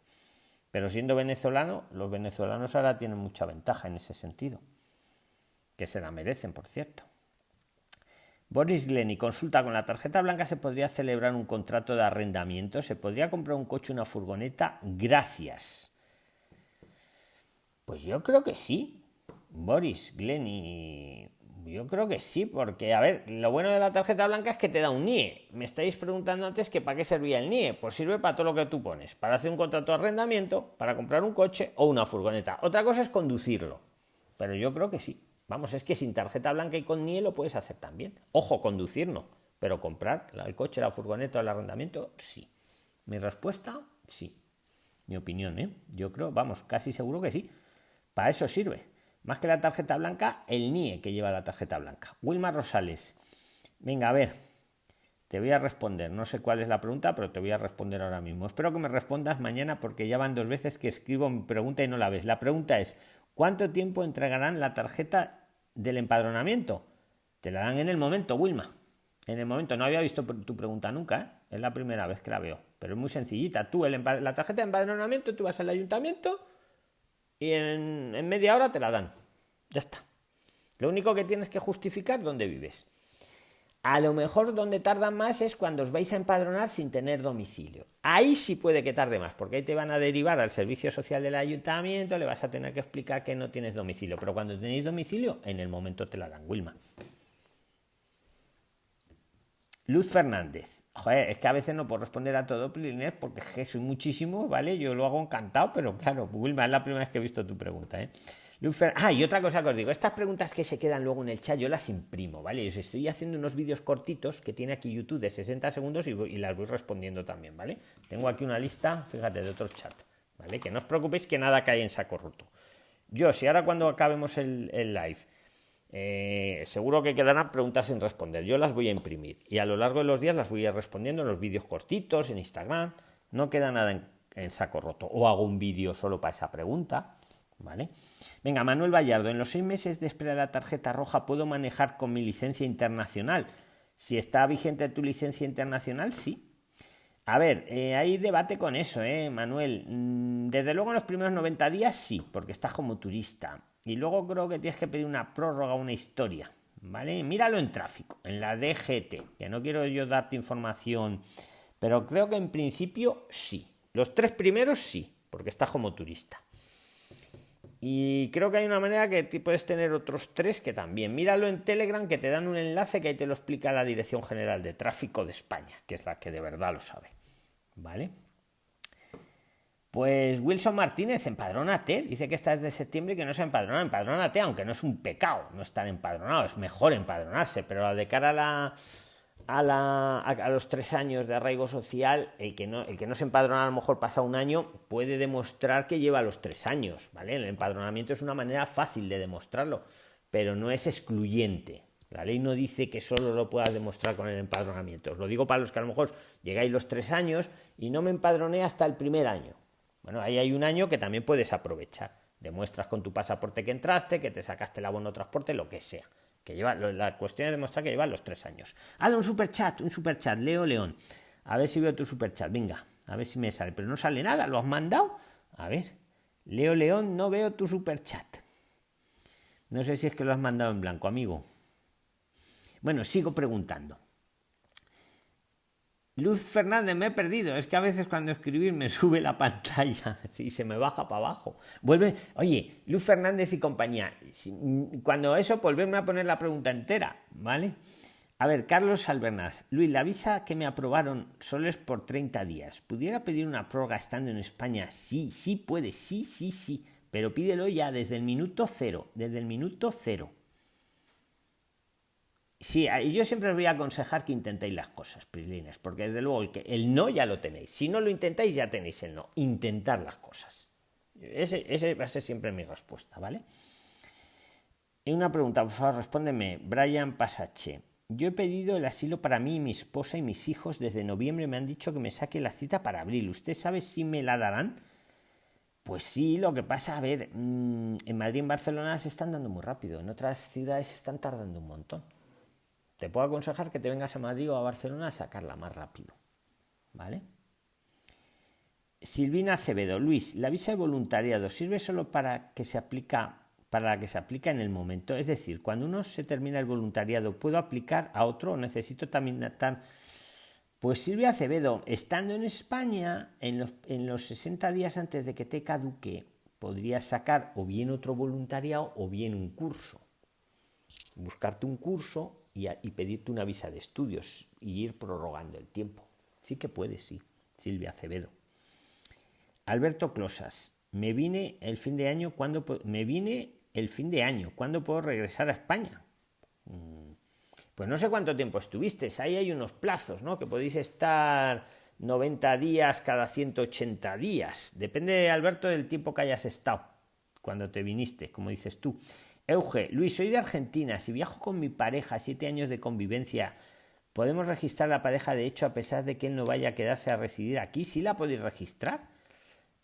Pero siendo venezolano, los venezolanos ahora tienen mucha ventaja en ese sentido. Que se la merecen, por cierto. Boris Glenny consulta con la tarjeta blanca se podría celebrar un contrato de arrendamiento, se podría comprar un coche, una furgoneta. Gracias. Pues yo creo que sí. Boris, Glenny, yo creo que sí, porque, a ver, lo bueno de la tarjeta blanca es que te da un NIE. Me estáis preguntando antes que para qué servía el NIE. Pues sirve para todo lo que tú pones, para hacer un contrato de arrendamiento, para comprar un coche o una furgoneta. Otra cosa es conducirlo, pero yo creo que sí. Vamos, es que sin tarjeta blanca y con NIE lo puedes hacer también. Ojo, conducir no, pero comprar el coche, la furgoneta o el arrendamiento, sí. Mi respuesta, sí. Mi opinión, ¿eh? Yo creo, vamos, casi seguro que sí. Para eso sirve. Más que la tarjeta blanca, el NIE que lleva la tarjeta blanca. Wilma Rosales. Venga, a ver. te voy a responder. No sé cuál es la pregunta, pero te voy a responder ahora mismo. Espero que me respondas mañana porque ya van dos veces que escribo mi pregunta y no la ves. La pregunta es, ¿cuánto tiempo entregarán la tarjeta del empadronamiento? Te la dan en el momento, Wilma. En el momento, no había visto tu pregunta nunca, ¿eh? es la primera vez que la veo, pero es muy sencillita. Tú, la tarjeta de empadronamiento, tú vas al ayuntamiento y en, media hora te la dan. Ya está. Lo único que tienes que justificar dónde vives. A lo mejor donde tarda más es cuando os vais a empadronar sin tener domicilio. Ahí sí puede que tarde más, porque ahí te van a derivar al servicio social del ayuntamiento, le vas a tener que explicar que no tienes domicilio. Pero cuando tenéis domicilio, en el momento te la dan, Wilma. Luz Fernández. Joder, es que a veces no puedo responder a todo, Plinés, porque soy muchísimo, ¿vale? Yo lo hago encantado, pero claro, Wilma, es la primera vez que he visto tu pregunta, ¿eh? Ah, y otra cosa que os digo, estas preguntas que se quedan luego en el chat, yo las imprimo, ¿vale? Os estoy haciendo unos vídeos cortitos que tiene aquí YouTube de 60 segundos y, las voy respondiendo también, ¿vale? Tengo aquí una lista, fíjate, de otros chats, ¿vale? Que no os preocupéis que nada cae en saco roto. Yo, si ahora cuando acabemos el, live, eh, seguro que quedarán preguntas sin responder, yo las voy a imprimir y a lo largo de los días las voy a ir respondiendo en los vídeos cortitos, en Instagram, no queda nada en, saco roto. O hago un vídeo solo para esa pregunta, ¿vale? Venga, Manuel Vallardo, en los seis meses de espera de la tarjeta roja puedo manejar con mi licencia internacional. Si está vigente tu licencia internacional, sí. A ver, eh, hay debate con eso, ¿eh, Manuel? Mm, desde luego en los primeros 90 días sí, porque estás como turista. Y luego creo que tienes que pedir una prórroga, una historia, ¿vale? Míralo en tráfico, en la DGT, que no quiero yo darte información, pero creo que en principio sí. Los tres primeros sí, porque estás como turista. Y creo que hay una manera que puedes tener otros tres que también. Míralo en Telegram que te dan un enlace que ahí te lo explica la Dirección General de Tráfico de España, que es la que de verdad lo sabe. ¿Vale? Pues Wilson Martínez, empadrónate. Dice que estás de septiembre y que no se empadrona. Empadrónate, aunque no es un pecado no estar empadronado. Es mejor empadronarse, pero de cara a la a, los tres años de arraigo social, el que, no, el que no se empadrona a lo mejor pasa un año, puede demostrar que lleva los tres años, ¿vale? El empadronamiento es una manera fácil de demostrarlo, pero no es excluyente. La ley no dice que solo lo puedas demostrar con el empadronamiento. Os lo digo para los que a lo mejor llegáis los tres años y no me empadroné hasta el primer año. Bueno, ahí hay un año que también puedes aprovechar. Demuestras con tu pasaporte que entraste, que te sacaste el abono de transporte, lo que sea que lleva, la cuestión es demostrar que lleva los tres años. Hala, un superchat, un superchat, Leo León. A ver si veo tu superchat, venga, a ver si me sale. Pero no sale nada, ¿lo has mandado? A ver, Leo León, no veo tu superchat. No sé si es que lo has mandado en blanco, amigo. Bueno, sigo preguntando. Luz Fernández, me he perdido. Es que a veces cuando escribir me sube la pantalla *laughs* y se me baja para abajo. Vuelve, oye, Luz Fernández y compañía. Cuando eso, volverme a poner la pregunta entera, ¿vale? A ver, Carlos Albernaz. Luis, la visa que me aprobaron solo es por 30 días. ¿Pudiera pedir una prórroga estando en España? Sí, sí puede, sí, sí, sí. Pero pídelo ya desde el minuto cero, desde el minuto cero. Sí, yo siempre os voy a aconsejar que intentéis las cosas, Prislines, porque desde luego el, que, el no ya lo tenéis. Si no lo intentáis, ya tenéis el no. Intentar las cosas. Ese va a ser siempre mi respuesta, ¿vale? Y una pregunta, por favor, respóndeme. Brian Pasache. Yo he pedido el asilo para mí, mi esposa y mis hijos desde noviembre. Me han dicho que me saque la cita para abril. ¿Usted sabe si me la darán? Pues sí, lo que pasa, a ver, mm, en Madrid y en Barcelona se están dando muy rápido. En otras ciudades se están tardando un montón te puedo aconsejar que te vengas a Madrid o a Barcelona a sacarla más rápido. ¿Vale? Silvina Acevedo, Luis, la visa de voluntariado sirve solo para que se aplica para la que se aplica en el momento, es decir, cuando uno se termina el voluntariado, ¿puedo aplicar a otro o necesito también estar pues Silvia Acevedo, estando en España, en los, en los 60 días antes de que te caduque, podrías sacar o bien otro voluntariado o bien un curso. Buscarte un curso y, pedirte una visa de estudios y ir prorrogando el tiempo. Sí que puede, sí. Silvia Acevedo. Alberto Closas, me vine el fin de año cuando me vine el fin de año, ¿cuándo puedo regresar a España? Mm, pues no sé cuánto tiempo estuviste, ahí hay unos plazos, ¿no? Que podéis estar 90 días cada 180 días. Depende, Alberto, del tiempo que hayas estado cuando te viniste, como dices tú. Euge, Luis, soy de Argentina. Si viajo con mi pareja, siete años de convivencia, Podemos registrar la pareja de hecho a pesar de que él no vaya a quedarse a residir aquí. Sí la podéis registrar.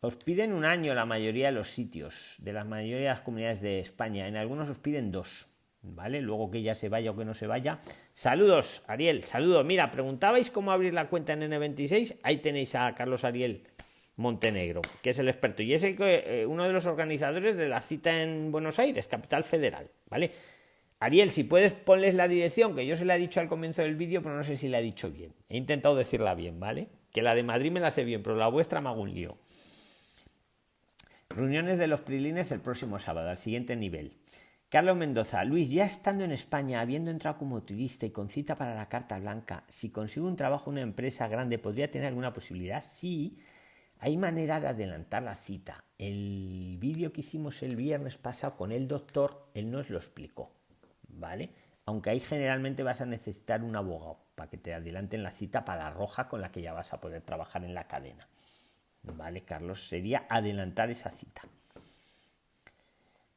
Os piden un año la mayoría de los sitios, de la mayoría de las comunidades de España. En algunos os piden dos. ¿Vale? Luego que ya se vaya o que no se vaya. Saludos, Ariel, saludos. Mira, preguntabais cómo abrir la cuenta en N26. Ahí tenéis a Carlos Ariel Montenegro, que es el experto. Y es el que, eh, uno de los organizadores de la cita en Buenos Aires, capital federal. ¿Vale? Ariel, si puedes, ponles la dirección, que yo se la he dicho al comienzo del vídeo, pero no sé si la he dicho bien. He intentado decirla bien, ¿vale? Que la de Madrid me la sé bien, pero la vuestra me hago un lío. Reuniones de los Prilines el próximo sábado, al siguiente nivel. Carlos Mendoza, Luis, ya estando en España, habiendo entrado como turista y con cita para la Carta Blanca, si consigo un trabajo en una empresa grande, ¿podría tener alguna posibilidad? Sí, hay manera de adelantar la cita. El vídeo que hicimos el viernes pasado con el doctor, él nos lo explicó. ¿vale? Aunque ahí generalmente vas a necesitar un abogado para que te adelanten la cita para la roja con la que ya vas a poder trabajar en la cadena. ¿Vale, Carlos? Sería adelantar esa cita.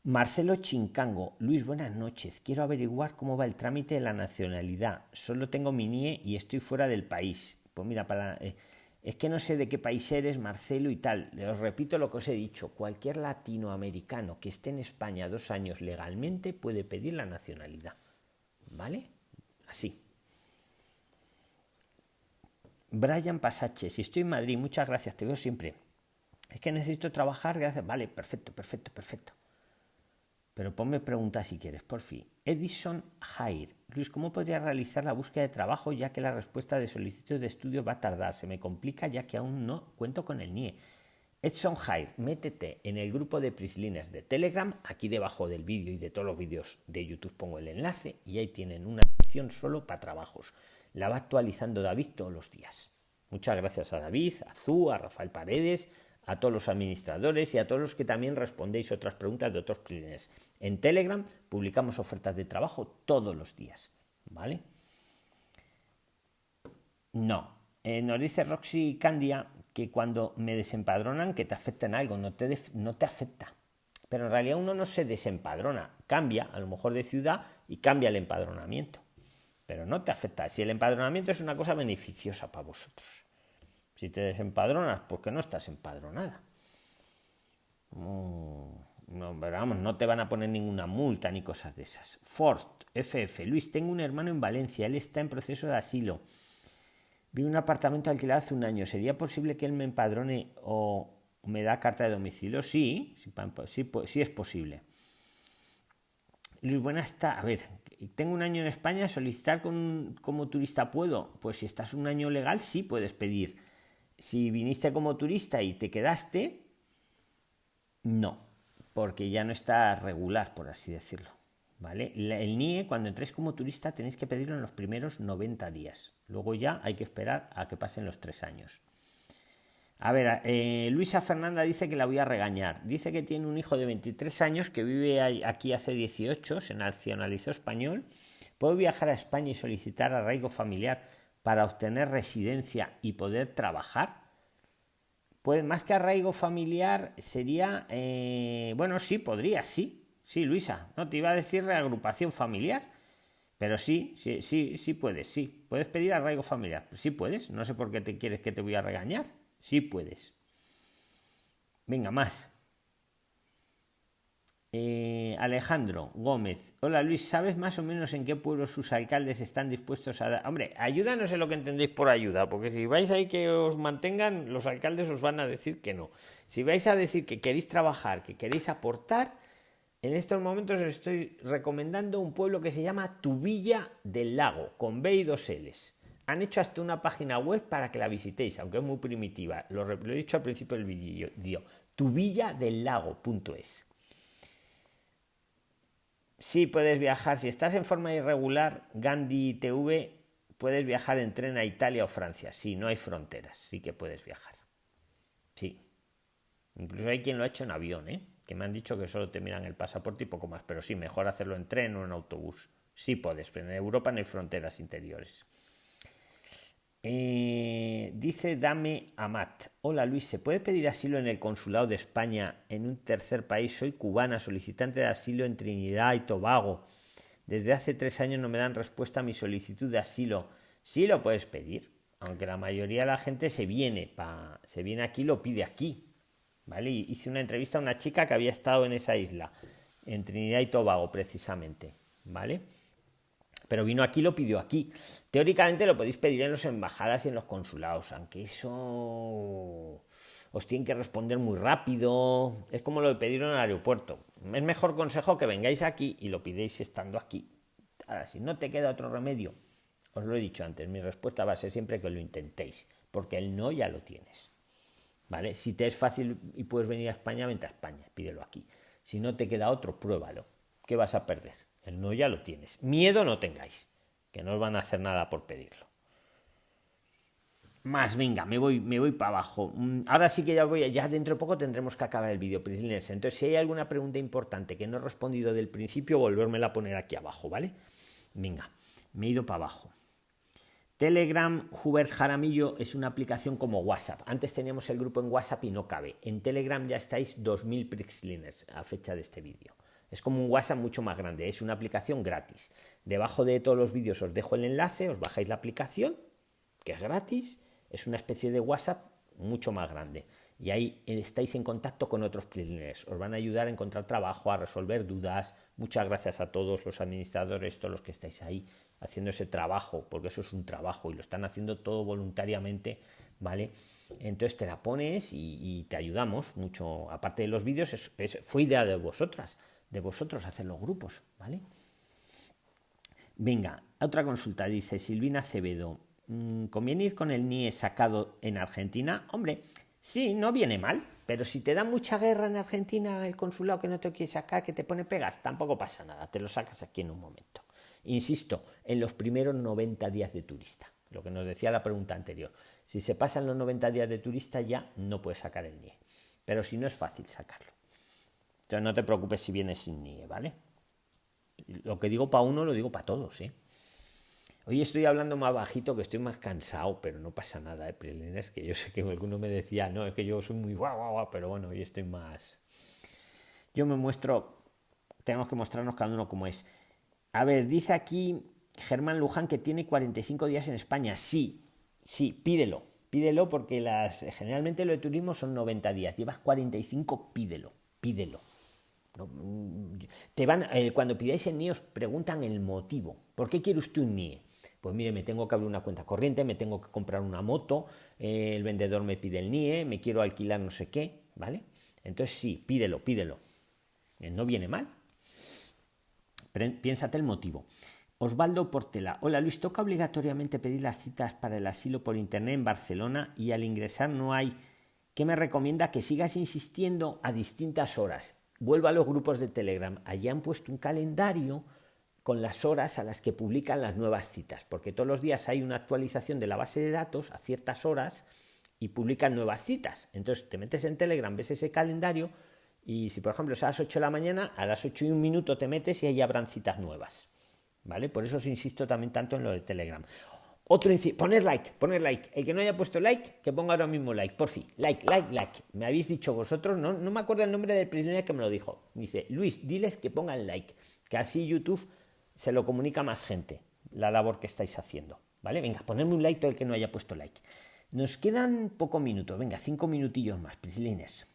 Marcelo Chincango, Luis, buenas noches. Quiero averiguar cómo va el trámite de la nacionalidad. Solo tengo mi NIE y estoy fuera del país. Pues mira, para, eh, es que no sé de qué país eres, Marcelo y tal. Os repito lo que os he dicho. Cualquier latinoamericano que esté en España dos años legalmente puede pedir la nacionalidad. ¿Vale? Así. Brian Pasache, si estoy en Madrid, muchas gracias, te veo siempre. Es que necesito trabajar, gracias. Vale, perfecto, perfecto, perfecto. Pero ponme preguntas si quieres, por fin. Edison Jair. Luis, ¿cómo podría realizar la búsqueda de trabajo ya que la respuesta de solicitud de estudio va a tardar? Se me complica ya que aún no cuento con el NIE. Edson Jair, métete en el grupo de Prislines de Telegram. Aquí debajo del vídeo y de todos los vídeos de YouTube pongo el enlace y ahí tienen una sección solo para trabajos. La va actualizando David todos los días. Muchas gracias a David, a Zú, a Rafael Paredes, a todos los administradores y a todos los que también respondéis otras preguntas de otros clientes. En Telegram publicamos ofertas de trabajo todos los días, ¿vale? No. Eh, nos dice Roxy Candia que cuando me desempadronan que te afecta en algo, no te, no te afecta. Pero en realidad uno no se desempadrona, cambia a lo mejor de ciudad y cambia el empadronamiento. Pero no te afecta. Si el empadronamiento es una cosa beneficiosa para vosotros. Si te desempadronas, porque no estás empadronada. No, vamos, no te van a poner ninguna multa ni cosas de esas. Ford, FF, Luis, tengo un hermano en Valencia, él está en proceso de asilo. Vi un apartamento alquilado hace un año. ¿Sería posible que él me empadrone o me da carta de domicilio? Sí, sí, sí es posible. Luis, buenas está. A ver, tengo un año en España, solicitar como turista puedo. Pues si estás un año legal, sí puedes pedir si viniste como turista y te quedaste, no, porque ya no está regular, por así decirlo. ¿Vale? El NIE, cuando entréis como turista, tenéis que pedirlo en los primeros 90 días. Luego ya hay que esperar a que pasen los tres años. A ver, eh, Luisa Fernanda dice que la voy a regañar. Dice que tiene un hijo de 23 años que vive aquí hace 18, se nacionalizó español. Puede viajar a España y solicitar arraigo familiar para obtener residencia y poder trabajar? Pues más que arraigo familiar sería, eh, bueno, sí, podría, sí, sí, Luisa, no te iba a decir reagrupación familiar, pero sí, sí, sí, sí puedes, sí, puedes pedir arraigo familiar, sí puedes, no sé por qué te quieres que te voy a regañar, sí puedes. Venga, más. Eh, Alejandro Gómez. Hola Luis, ¿sabes más o menos en qué pueblos sus alcaldes están dispuestos a dar? Hombre, ayúdanos en lo que entendéis por ayuda, porque si vais ahí que os mantengan, los alcaldes os van a decir que no. Si vais a decir que queréis trabajar, que queréis aportar, en estos momentos os estoy recomendando un pueblo que se llama Tubilla del Lago, con B y dos L's. Han hecho hasta una página web para que la visitéis, aunque es muy primitiva. Lo, lo he dicho al principio del vídeo. tubilladellago.es Sí puedes viajar, si estás en forma irregular, Gandhi TV, puedes viajar en tren a Italia o Francia. Sí, no hay fronteras, sí que puedes viajar. Sí. Incluso hay quien lo ha hecho en avión, ¿eh? que me han dicho que solo te miran el pasaporte y poco más, pero sí, mejor hacerlo en tren o en autobús. Sí puedes, pero en Europa no hay fronteras interiores. Eh, dice Dame Amat. Hola Luis, ¿se puede pedir asilo en el consulado de España en un tercer país? Soy cubana, solicitante de asilo en Trinidad y Tobago. Desde hace tres años no me dan respuesta a mi solicitud de asilo. Sí lo puedes pedir, aunque la mayoría de la gente se viene, pa, se viene aquí lo pide aquí. ¿Vale? hice una entrevista a una chica que había estado en esa isla, en Trinidad y Tobago precisamente. ¿Vale? Pero vino aquí lo pidió aquí. Teóricamente lo podéis pedir en las embajadas y en los consulados, aunque eso os tienen que responder muy rápido. Es como lo de pedir en el aeropuerto. Es mejor consejo que vengáis aquí y lo pidéis estando aquí. Ahora, si no te queda otro remedio, os lo he dicho antes, mi respuesta va a ser siempre que lo intentéis, porque el no ya lo tienes. ¿Vale? Si te es fácil y puedes venir a España, vente a España, pídelo aquí. Si no te queda otro, pruébalo. ¿Qué vas a perder? El no ya lo tienes. Miedo no tengáis, que no os van a hacer nada por pedirlo. Más, venga, me voy, me voy para abajo. Mm, ahora sí que ya voy, ya dentro de poco tendremos que acabar el vídeo, Entonces, si hay alguna pregunta importante que no he respondido del principio, volvérmela a poner aquí abajo, ¿vale? Venga, me he ido para abajo. Telegram Hubert Jaramillo es una aplicación como WhatsApp. Antes teníamos el grupo en WhatsApp y no cabe. En Telegram ya estáis 2000 Prixliners a fecha de este vídeo. Es como un WhatsApp mucho más grande. Es una aplicación gratis. Debajo de todos los vídeos os dejo el enlace, os bajáis la aplicación, que es gratis es una especie de WhatsApp mucho más grande. Y ahí estáis en contacto con otros PRIXLINERS. Os van a ayudar a encontrar trabajo, a resolver dudas. Muchas gracias a todos los administradores, todos los que estáis ahí haciendo ese trabajo, porque eso es un trabajo y lo están haciendo todo voluntariamente, ¿vale? Entonces te la pones y, te ayudamos mucho. Aparte de los vídeos, fue idea de vosotras, de vosotros hacer los grupos, ¿vale? Venga, otra consulta, dice Silvina Acevedo. Mm, ¿Conviene ir con el NIE sacado en Argentina? Hombre, sí, no viene mal, pero si te da mucha guerra en Argentina el consulado que no te quiere sacar, que te pone pegas, tampoco pasa nada, te lo sacas aquí en un momento. Insisto, en los primeros 90 días de turista, lo que nos decía la pregunta anterior. Si se pasan los 90 días de turista ya no puedes sacar el NIE, pero si no es fácil sacarlo. Entonces no te preocupes si vienes sin NIE, ¿vale? Lo que digo para uno lo digo para todos, ¿eh? Hoy estoy hablando más bajito, que estoy más cansado, pero no pasa nada, ¿eh? Es que yo sé que alguno me decía, no, es que yo soy muy guau, guau, guau, pero bueno, hoy estoy más... Yo me muestro, tenemos que mostrarnos cada uno como es. A ver, dice aquí Germán Luján que tiene 45 días en España. Sí, sí, pídelo, pídelo porque las, generalmente lo de turismo son 90 días. Llevas 45, pídelo, pídelo. Te van, eh, cuando pidáis el NIE os preguntan el motivo. ¿Por qué quiere usted un NIE? Pues mire, me tengo que abrir una cuenta corriente, me tengo que comprar una moto, eh, el vendedor me pide el NIE, me quiero alquilar no sé qué, ¿vale? Entonces sí, pídelo, pídelo. Eh, no viene mal. Piénsate el motivo. Osvaldo Portela. Hola Luis, toca obligatoriamente pedir las citas para el asilo por internet en Barcelona y al ingresar no hay. ¿Qué me recomienda? Que sigas insistiendo a distintas horas. Vuelvo a los grupos de Telegram. Allí han puesto un calendario con las horas a las que publican las nuevas citas, porque todos los días hay una actualización de la base de datos a ciertas horas y publican nuevas citas. Entonces te metes en Telegram, ves ese calendario y si por ejemplo es a las 8 de la mañana, a las 8 y un minuto te metes y ahí habrán citas nuevas. ¿Vale? Por eso os insisto también tanto en lo de Telegram. Otro poner like, poner like. El que no haya puesto like, que ponga ahora mismo like, por fin. Like, like, like. Me habéis dicho vosotros, no, no me acuerdo el nombre del prisionero que me lo dijo. Dice, Luis, diles que pongan like, que así YouTube se lo comunica a más gente la labor que estáis haciendo. ¿Vale? Venga, ponedme un like todo el que no haya puesto like. Nos quedan pocos minutos, venga, cinco minutillos más, prislines.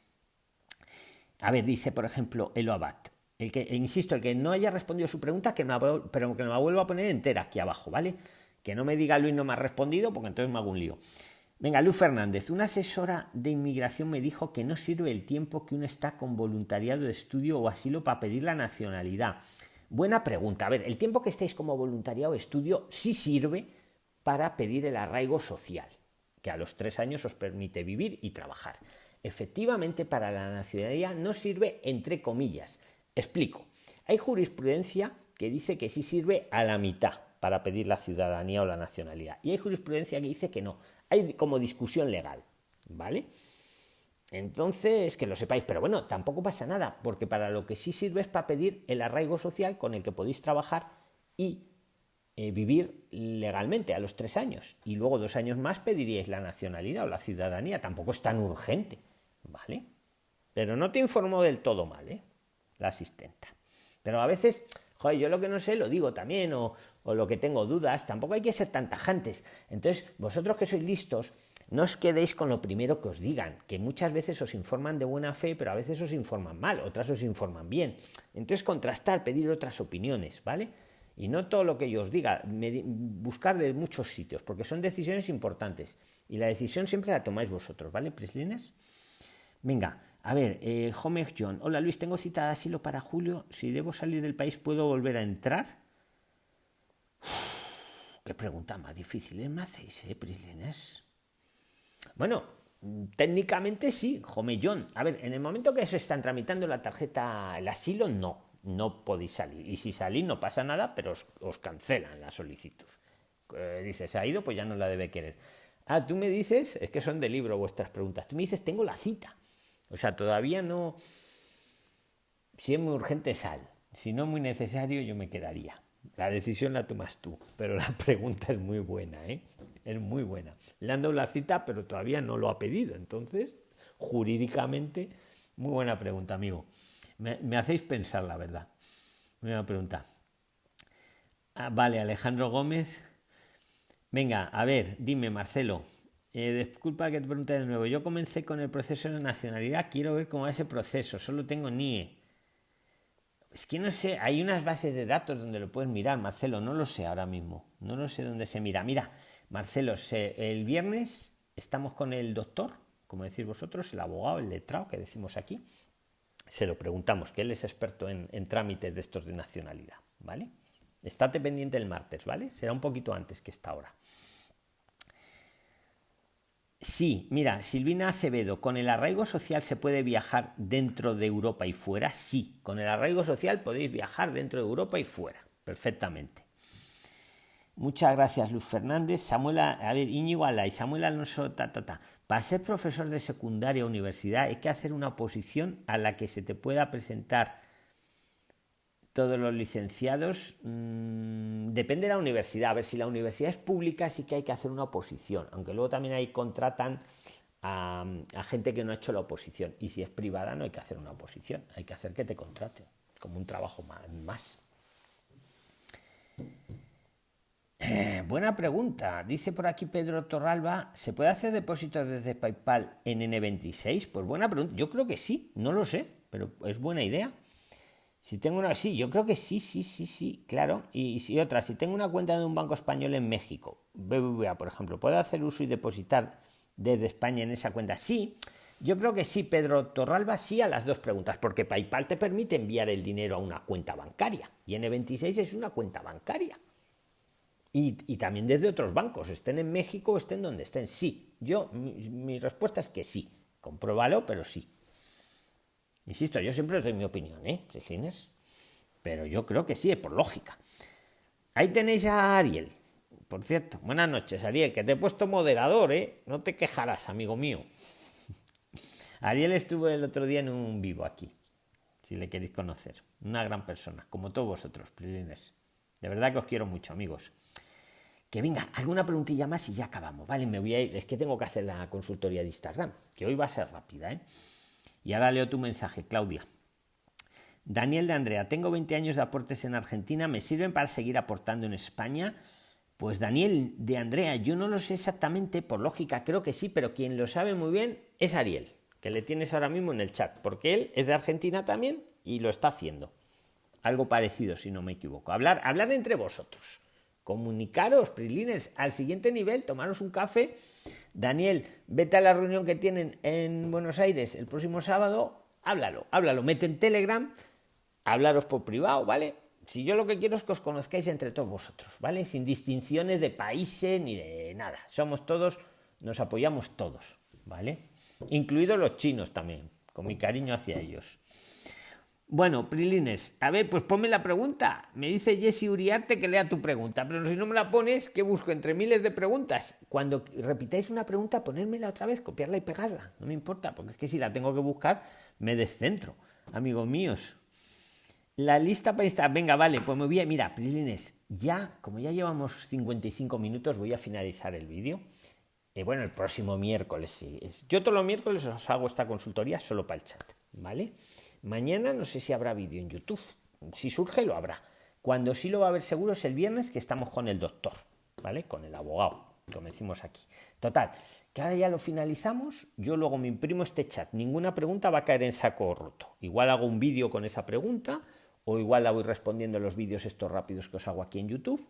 A ver, dice, por ejemplo, Elo Abad. El que, insisto, el que no haya respondido su pregunta, que pero que me vuelva a poner entera aquí abajo, ¿vale? Que no me diga Luis no me ha respondido, porque entonces me hago un lío. Venga, Luz Fernández, una asesora de inmigración me dijo que no sirve el tiempo que uno está con voluntariado de estudio o asilo para pedir la nacionalidad. Buena pregunta. A ver, el tiempo que estéis como voluntariado o estudio sí sirve para pedir el arraigo social, que a los tres años os permite vivir y trabajar. Efectivamente, para la nacionalidad no sirve entre comillas. Explico. Hay jurisprudencia que dice que sí sirve a la mitad para pedir la ciudadanía o la nacionalidad. Y hay jurisprudencia que dice que no. Hay como discusión legal. ¿Vale? Entonces, que lo sepáis, pero bueno, tampoco pasa nada, porque para lo que sí sirve es para pedir el arraigo social con el que podéis trabajar y eh, vivir legalmente a los tres años. Y luego dos años más pediríais la nacionalidad o la ciudadanía. Tampoco es tan urgente, ¿vale? Pero no te informó del todo mal, ¿eh? La asistenta. Pero a veces Joder, yo lo que no sé lo digo también, o, o lo que tengo dudas, tampoco hay que ser tan tajantes. Entonces, vosotros que sois listos, no os quedéis con lo primero que os digan, que muchas veces os informan de buena fe, pero a veces os informan mal, otras os informan bien. Entonces, contrastar, pedir otras opiniones, ¿vale? Y no todo lo que yo os diga, buscar de muchos sitios, porque son decisiones importantes. Y la decisión siempre la tomáis vosotros, ¿vale, Prislines? Venga, a ver, eh, John. Hola Luis, tengo cita de asilo para julio. Si debo salir del país, ¿puedo volver a entrar? *sighs* qué pregunta más difícil me hacéis, ¿eh, Prislines? Bueno, técnicamente sí, Home John. A ver, en el momento que se están tramitando la tarjeta, el asilo, no no podéis salir. Y si salís no pasa nada, pero os, cancelan la solicitud. Eh, dices, se ha ido, pues ya no la debe querer. Ah, tú me dices, es que son de libro vuestras preguntas, tú me dices, tengo la cita. O sea, todavía no... Si es muy urgente, sal. Si no es muy necesario, yo me quedaría. La decisión la tomas tú, pero la *laughs* pregunta es muy buena, ¿eh? Es muy buena. Le han dado la cita, pero todavía no lo ha pedido. Entonces, jurídicamente, muy buena pregunta, amigo. Me, hacéis pensar, la verdad. Una pregunta. Ah, vale, Alejandro Gómez. Venga, a ver, dime, Marcelo. Eh, disculpa que te pregunte de nuevo. Yo comencé con el proceso de nacionalidad. Quiero ver cómo va ese proceso. Solo tengo NIE. Es que no sé, hay unas bases de datos donde lo puedes mirar, Marcelo. No lo sé ahora mismo. No lo sé dónde se mira. Mira, Marcelo, el viernes estamos con el doctor, como decís vosotros, el abogado, el letrado que decimos aquí, se lo preguntamos, que él es experto en, trámites de estos de nacionalidad, ¿vale? Estate pendiente el martes, ¿vale? Será un poquito antes que esta hora. Sí, mira, Silvina Acevedo, ¿con el arraigo social se puede viajar dentro de Europa y fuera? Sí, con el arraigo social podéis viajar dentro de Europa y fuera, perfectamente. Muchas gracias, Luz Fernández. Samuel, a ver, Íñigo y Samuel Alonso, ta, ta, ta. Para ser profesor de secundaria o universidad hay que hacer una oposición a la que se te pueda presentar todos los licenciados. Mm, depende de la universidad. A ver, si la universidad es pública sí que hay que hacer una oposición, aunque luego también ahí contratan a, gente que no ha hecho la oposición. Y si es privada no hay que hacer una oposición, hay que hacer que te contraten como un trabajo más. Eh, buena pregunta. Dice por aquí Pedro Torralba, ¿se puede hacer depósitos desde PayPal en N26? Pues buena pregunta. Yo creo que sí, no lo sé, pero es buena idea. Si tengo una, sí, yo creo que sí, sí, sí, sí, claro. Y, si otra, si tengo una cuenta de un banco español en México, BBVA, por ejemplo, ¿puedo hacer uso y depositar desde España en esa cuenta? Sí, yo creo que sí, Pedro Torralba, sí a las dos preguntas, porque PayPal te permite enviar el dinero a una cuenta bancaria y N26 es una cuenta bancaria. Y, también desde otros bancos, estén en México o estén donde estén. Sí, yo, mi, respuesta es que sí. Compruébalo, pero sí. Insisto, yo siempre doy mi opinión, ¿eh? Pero yo creo que sí, es por lógica. Ahí tenéis a Ariel. Por cierto, buenas noches, Ariel, que te he puesto moderador, ¿eh? No te quejarás, amigo mío. *laughs* Ariel estuvo el otro día en un vivo aquí, si le queréis conocer. Una gran persona, como todos vosotros, Prilines. De verdad que os quiero mucho, amigos. Que venga, alguna preguntilla más y ya acabamos, ¿vale? Me voy a ir, es que tengo que hacer la consultoría de Instagram, que hoy va a ser rápida, ¿eh? Y ahora leo tu mensaje, Claudia. Daniel de Andrea, tengo 20 años de aportes en Argentina, ¿me sirven para seguir aportando en España? Pues Daniel de Andrea, yo no lo sé exactamente, por lógica creo que sí, pero quien lo sabe muy bien es Ariel, que le tienes ahora mismo en el chat, porque él es de Argentina también y lo está haciendo. Algo parecido, si no me equivoco. Hablar, hablar entre vosotros comunicaros, Prilines, al siguiente nivel, tomaros un café. Daniel, vete a la reunión que tienen en Buenos Aires el próximo sábado, háblalo, háblalo, mete en Telegram, hablaros por privado, ¿vale? Si yo lo que quiero es que os conozcáis entre todos vosotros, ¿vale? Sin distinciones de países ni de nada. Somos todos, nos apoyamos todos, ¿vale? Incluidos los chinos también, con mi cariño hacia ellos. Bueno, Prilines, a ver, pues ponme la pregunta. Me dice Jesse Uriarte que lea tu pregunta, pero si no me la pones, ¿qué busco? Entre miles de preguntas. Cuando repitáis una pregunta, ponérmela otra vez, copiarla y pegarla. No me importa, porque es que si la tengo que buscar, me descentro, amigos míos. La lista para estar, venga, vale, pues me voy a, mira, Prilines, ya, como ya llevamos 55 minutos, voy a finalizar el vídeo. Y bueno, el próximo miércoles sí. Yo todos los miércoles os hago esta consultoría solo para el chat, ¿vale? Mañana no sé si habrá vídeo en YouTube. Si surge, lo habrá. Cuando sí lo va a ver seguro es el viernes que estamos con el doctor, ¿vale? Con el abogado, como decimos aquí. Total, que ahora ya lo finalizamos, yo luego me imprimo este chat, ninguna pregunta va a caer en saco roto. Igual hago un vídeo con esa pregunta o igual la voy respondiendo en los vídeos estos rápidos que os hago aquí en YouTube.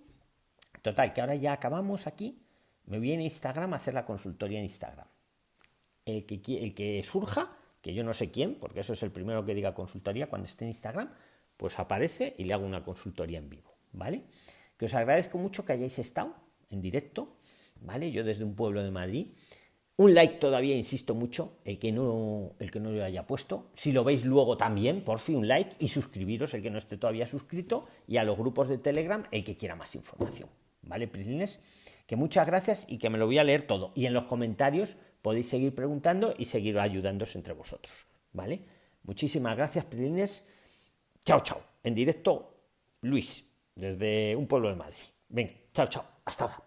Total, que ahora ya acabamos aquí, me voy a Instagram a hacer la consultoría en Instagram. El que, el que surja, que yo no sé quién, porque eso es el primero que diga consultoría cuando esté en Instagram, pues aparece y le hago una consultoría en vivo, ¿vale? Que os agradezco mucho que hayáis estado en directo, ¿vale? Yo desde un pueblo de Madrid. Un like todavía, insisto mucho, el que no, el que no lo haya puesto. Si lo veis luego también, por fin un like y suscribiros, el que no esté todavía suscrito, y a los grupos de Telegram, el que quiera más información. ¿Vale, Prislines? Que muchas gracias y que me lo voy a leer todo. Y en los comentarios podéis seguir preguntando y seguir ayudándoos entre vosotros. ¿Vale? Muchísimas gracias, Prislines. Chao, chao. En directo, Luis, desde un pueblo de Madrid. Venga, chao, chao. Hasta ahora.